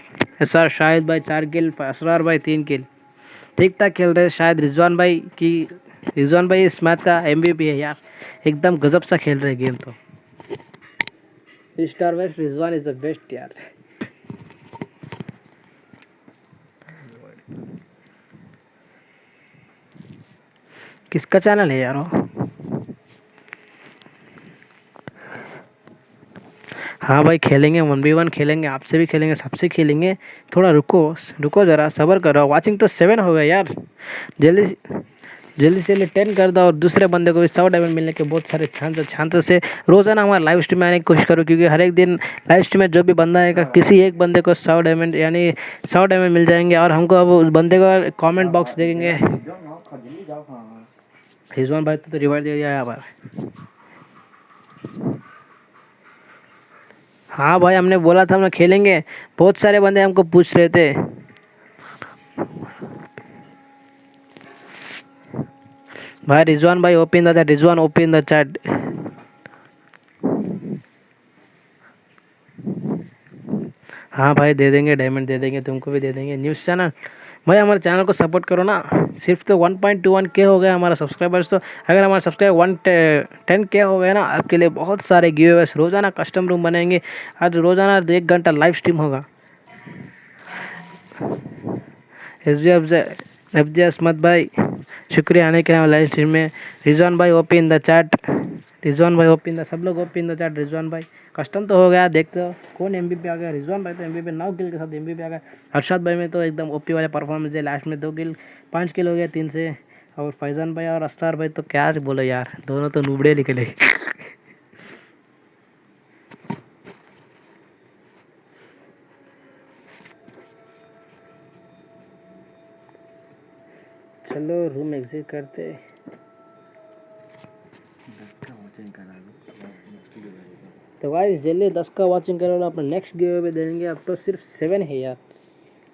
एस आर शाहिद भाई चार किल असरार भाई तीन किल ठीक ठाक खेल रहे शायद रिजवान भाई की, रिजवान भाई इस मैच का एम है यार। एकदम गजब सा खेल रहे गेम तो। Star west Rizwan is the best यार। किसका चैनल है यार वो? हाँ भाई, खेलेंगे वन बी वन खेलेंगे, आपसे भी खेलेंगे, सबसे खेलेंगे। थोड़ा रुको रुको ज़रा, सबर करो। वाचिंग तो सेवन हो गया यार। जल्दी से- जल्दी से जल्दी टेन कर दो और दूसरे बंदे को भी सौ डायमंड मिलने के बहुत सारे चांस है रोज़ाना हमारे लाइव स्ट्रीम में आने की कोशिश करो, क्योंकि हर एक दिन लाइव स्ट्रीम में जो भी बंदा आएगा, किसी एक बंदे को सौ डायमंड यानी सौ डायमंड मिल जाएँगे और हमको अब उस बंदे का कॉमेंट बॉक्स देखेंगे। रिजवान भाई तो रिवाइड दे दिया यहाँ पर हाँ भाई, हमने बोला था हम खेलेंगे। बहुत सारे बंदे हमको पूछ रहे थे। भाई, रिजवान भाई open the Rizwan open the chat हाँ भाई, दे देंगे डायमंड दे देंगे, तुमको भी दे देंगे। न्यूज़ चैनल भाई, हमारे चैनल को सपोर्ट करो ना। सिर्फ़ तो 1.21 के हो गया हमारा सब्सक्राइबर्स तो। अगर हमारा सब्सक्राइबर वन टेन के हो गया ना, आपके लिए बहुत सारे गिवेस रोज़ाना कस्टम रूम बनेंगे। आज रोज़ाना एक घंटा लाइव स्ट्रीम होगा। S G F G Asmat भाई। शुक्रिया आने के लाइव स्ट्रीम में। रिजवान भाई, OP in the chat Rizwan भाई, ओपी इन द, सब लोग OP in the chat Rizwan भाई। कस्टम तो हो गया, देखते हो, कौन एमबीपी आ गया? रिजवान भाई तो एम बी नौ किल के साथ एमबीपी आ गया। हर्षद भाई में तो एकदम ओपी वाले परफॉर्मेंस है लास्ट में दो किल, पाँच किल हो गया तीन से। और फैजान भाई और अस्तार भाई तो क्या बोलो यार, दोनों तो नुबड़े निकले। चलो रूम एग्जिट करते। तो गाइस जल्दी दस का वाचिंग करा लो, अपना नेक्स्ट गिव अवे देंगे। अब तो सिर्फ़ सेवन है यार।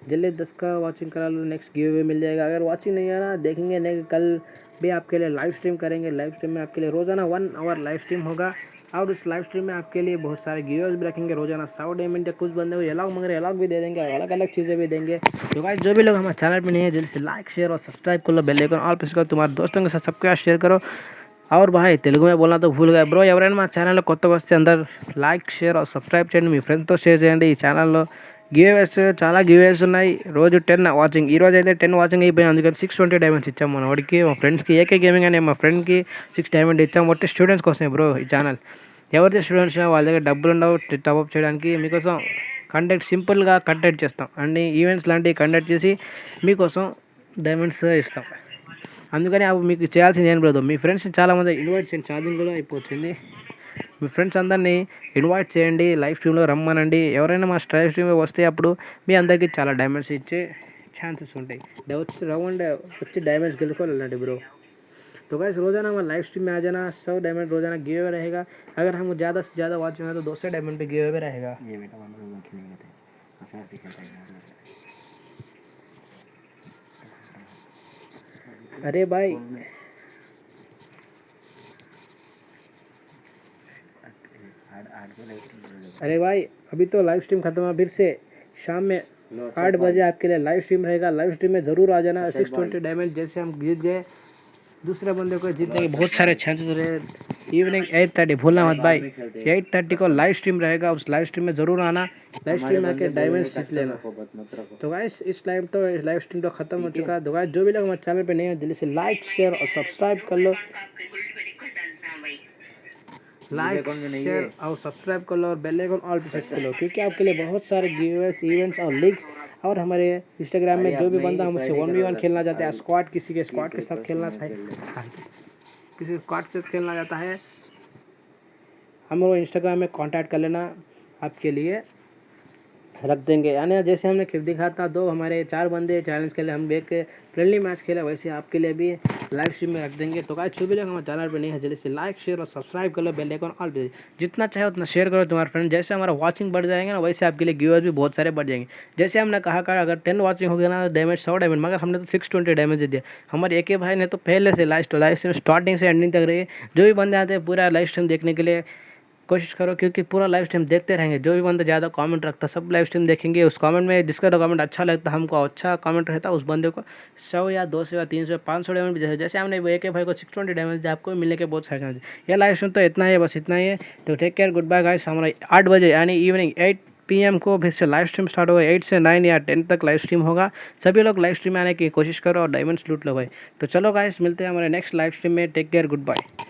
जल्दी दस का वॉचिंग करा लो नेक्स्ट गिव अवे मिल जाएगा। अगर वॉचिंग नहीं आना देखेंगे नहीं कल भी आपके लिए लाइव स्ट्रीम करेंगे। लाइव स्ट्रीम में आपके लिए रोज़ाना वन आवर लाइव स्ट्रीम होगा। और उस लाइव स्ट्रीम में आपके लिए बहुत सारे गिवर्स भी रखेंगे। रोज़ाना सौ डायमंड या कुछ बंदे को अलग मगर अलग भी दे देंगे और अलग अलग चीज़ें भी देंगे। तो गाइस जो भी लोग हमारे चैनल पर नहीं है, जल्दी से लाइक शेयर और सब्सक्राइब कर लो बेल आइकन ऑल प्रेस करो। तुम्हारे दोस्तों के साथ सबके साथ शेयर करो। అవర్ బాయ్ తెలుగుమే బోల్నా తో గా బ్రో ఎవరైనా మా ఛానల్లో కొత్తగా వస్తే అందరు లైక్ షేర్ సబ్స్క్రైబ్ చేయండి మీ ఫ్రెండ్స్తో షేర్ చేయండి ఈ ఛానల్లో గివేస్ చాలా గివేస్ ఉన్నాయి రోజు టెన్ వాచింగ్ ఈ రోజు అయితే టెన్ వాచింగ్ అయిపోయింది అందుకని సిక్స్ ట్వంటీ డైమండ్స్ ఇచ్చాం మన వాడికి మా ఫ్రెండ్స్కి ఏకే గేమింగ్ అనే మా ఫ్రెండ్కి సిక్స్ డైమండ్ ఇచ్చాం బట్టి స్టూడెంట్స్ కోసం బ్రో ఈ ఛానల్ ఎవరైతే స్టూడెంట్స్ వాళ్ళ దగ్గర డబ్బులు ఉండవు టాప్అప్ చేయడానికి మీకోసం కంటెంట్ సింపుల్గా కంటెంట్ చేస్తాం అన్ని ఈవెంట్స్ లాంటివి కండక్ట్ చేసి మీకోసం డైమండ్స్ ఇస్తాం అందుకని అవి మీకు చేయాల్సింది ఏం లేదు మీ ఫ్రెండ్స్ చాలామంది ఇన్వైట్ చేయండి ఛార్జింగ్ కూడా అయిపోతుంది మీ ఫ్రెండ్స్ అందరినీ ఇన్వైట్ చేయండి లైవ్ స్ట్రీమ్లో రమ్మనండి ఎవరైనా మా లైవ్ స్ట్రీమ్లో వస్తే అప్పుడు మీ అందరికీ చాలా డైమండ్స్ ఇచ్చే ఛాన్సెస్ ఉంటాయి డ- వచ్చి రౌండ్ వచ్చి డైమండ్స్ గెలుచుకొని వెళ్ళండి బ్రో तो गाइस रोजाना हमारा लाइव स्ट्रीम में आ जाना सौ डायमंड रोजाना गिव अवे रहेगा अगर हम ज़्यादा से ज़्यादा वॉच में तो दो सौ डायमंड पे गिव अवे रहेगा ये बेटा अरे भाई। अरे भाई अभी तो लाइव स्ट्रीम खत्म है फिर से शाम में आठ बजे आपके लिए लाइव स्ट्रीम रहेगा। लाइव स्ट्रीम में ज़रूर आ जाना। सिक्स ट्वेंटी डायमंड जैसे हम गिर गए दूसरे बंदे को जीतने के बहुत सारे चांसेस रहे। इवनिंग एट थर्टी भूलना मत भाई। एट थर्टी को लाइव स्ट्रीम रहेगा उस लाइव स्ट्रीम में ज़रूर आना। लाइव स्ट्रीम में आके डायमंड जीत लेना। तो गाइस इस लाइव तो लाइव स्ट्रीम तो खत्म हो चुका है। तो गाइस जो भी लोग हमारे चैनल पे नहीं है जल्दी से लाइक शेयर और सब्सक्राइब कर लो। लाइक शेयर और सब्सक्राइब कर लो और बेल आइकन ऑल पे सेट कर लो क्योंकि आपके लिए बहुत सारे गिवेस इवेंट्स और लिंक्स और हमारे इंस्टाग्राम में जो भी बंदा हमसे वन वी वन खेलना चाहते हैं स्क्वाड किसी के स्क्वाड के साथ खेलना चाहिए। किसी स्क्वाड के साथ खेलना चाहता है हम लोग इंस्टाग्राम में कांटेक्ट कर लेना आपके लिए। रख देंगे। यानी जैसे हमने खेल दिखा था, दो हमारे चार बंदे चैलेंज खेले हम एक फ्रेंडली मैच खेला, वैसे आपके लिए भी लाइव स्ट्रीम में रख देंगे। तो गाइस जो भी लोग हमारे चैनल पर नहीं है, जल्दी से लाइक शेयर और सब्सक्राइब कर लो बेल आइकन ऑल पे। जितना चाहे उतना शेयर करो तुम्हारे फ्रेंड जैसे हमारा वॉचिंग बढ़ जाएँगे ना, वैसे आपके लिए व्यूअर्स भी बहुत सारे बढ़ जाएँगे। जैसे हमने कहा का अगर टेन वाचिंग हो गया ना डैमेज सौ डैमेज मगर हमने तो सिक्स ट्वेंटी डैमेज दे दिया। हमारे एक भाई ने तो पहले से लाइव लाइव स्ट्रीम स्टार्टिंग से एंडिंग तक रही जो भी बंदे आते हैं पूरा लाइव स्ट्रीम देखने के लिए कोशिश करो, क्योंकि पूरा लाइव स्ट्रीम देखते रहेंगे। जो भी बंदा ज़्यादा कमेंट रखता, सब लाइव स्ट्रीम देखेंगे। उस कमेंट में जिसका कमेंट अच्छा लगता, हमको अच्छा कमेंट रहता, उस बंदे को सौ या दो सौ या तीन सौ पाँच सौ डैमेज भी जैसे हमने एक भाई को सिक्स ट्वेंटी डैमेज आपको मिलने के बहुत सारे चांस ये लाइव स्ट्रीम तो इतना ही है, बस इतना ही है। तो take care goodbye guys हमारा आठ बजे, यानी इवनिंग एट पीएम को फिर से लाइव स्ट्रीम स्टार्ट होगा। एट से नाइन या टेन तक लाइव स्ट्रीम होगा। सभी लोग लाइव स्ट्रीम में आने की कोशिश करो और डायमंड्स लूट लो भाई। तो चलो गाइस मिलते हैं हमारे नेक्स्ट लाइव स्ट्रीम में। Take care goodbye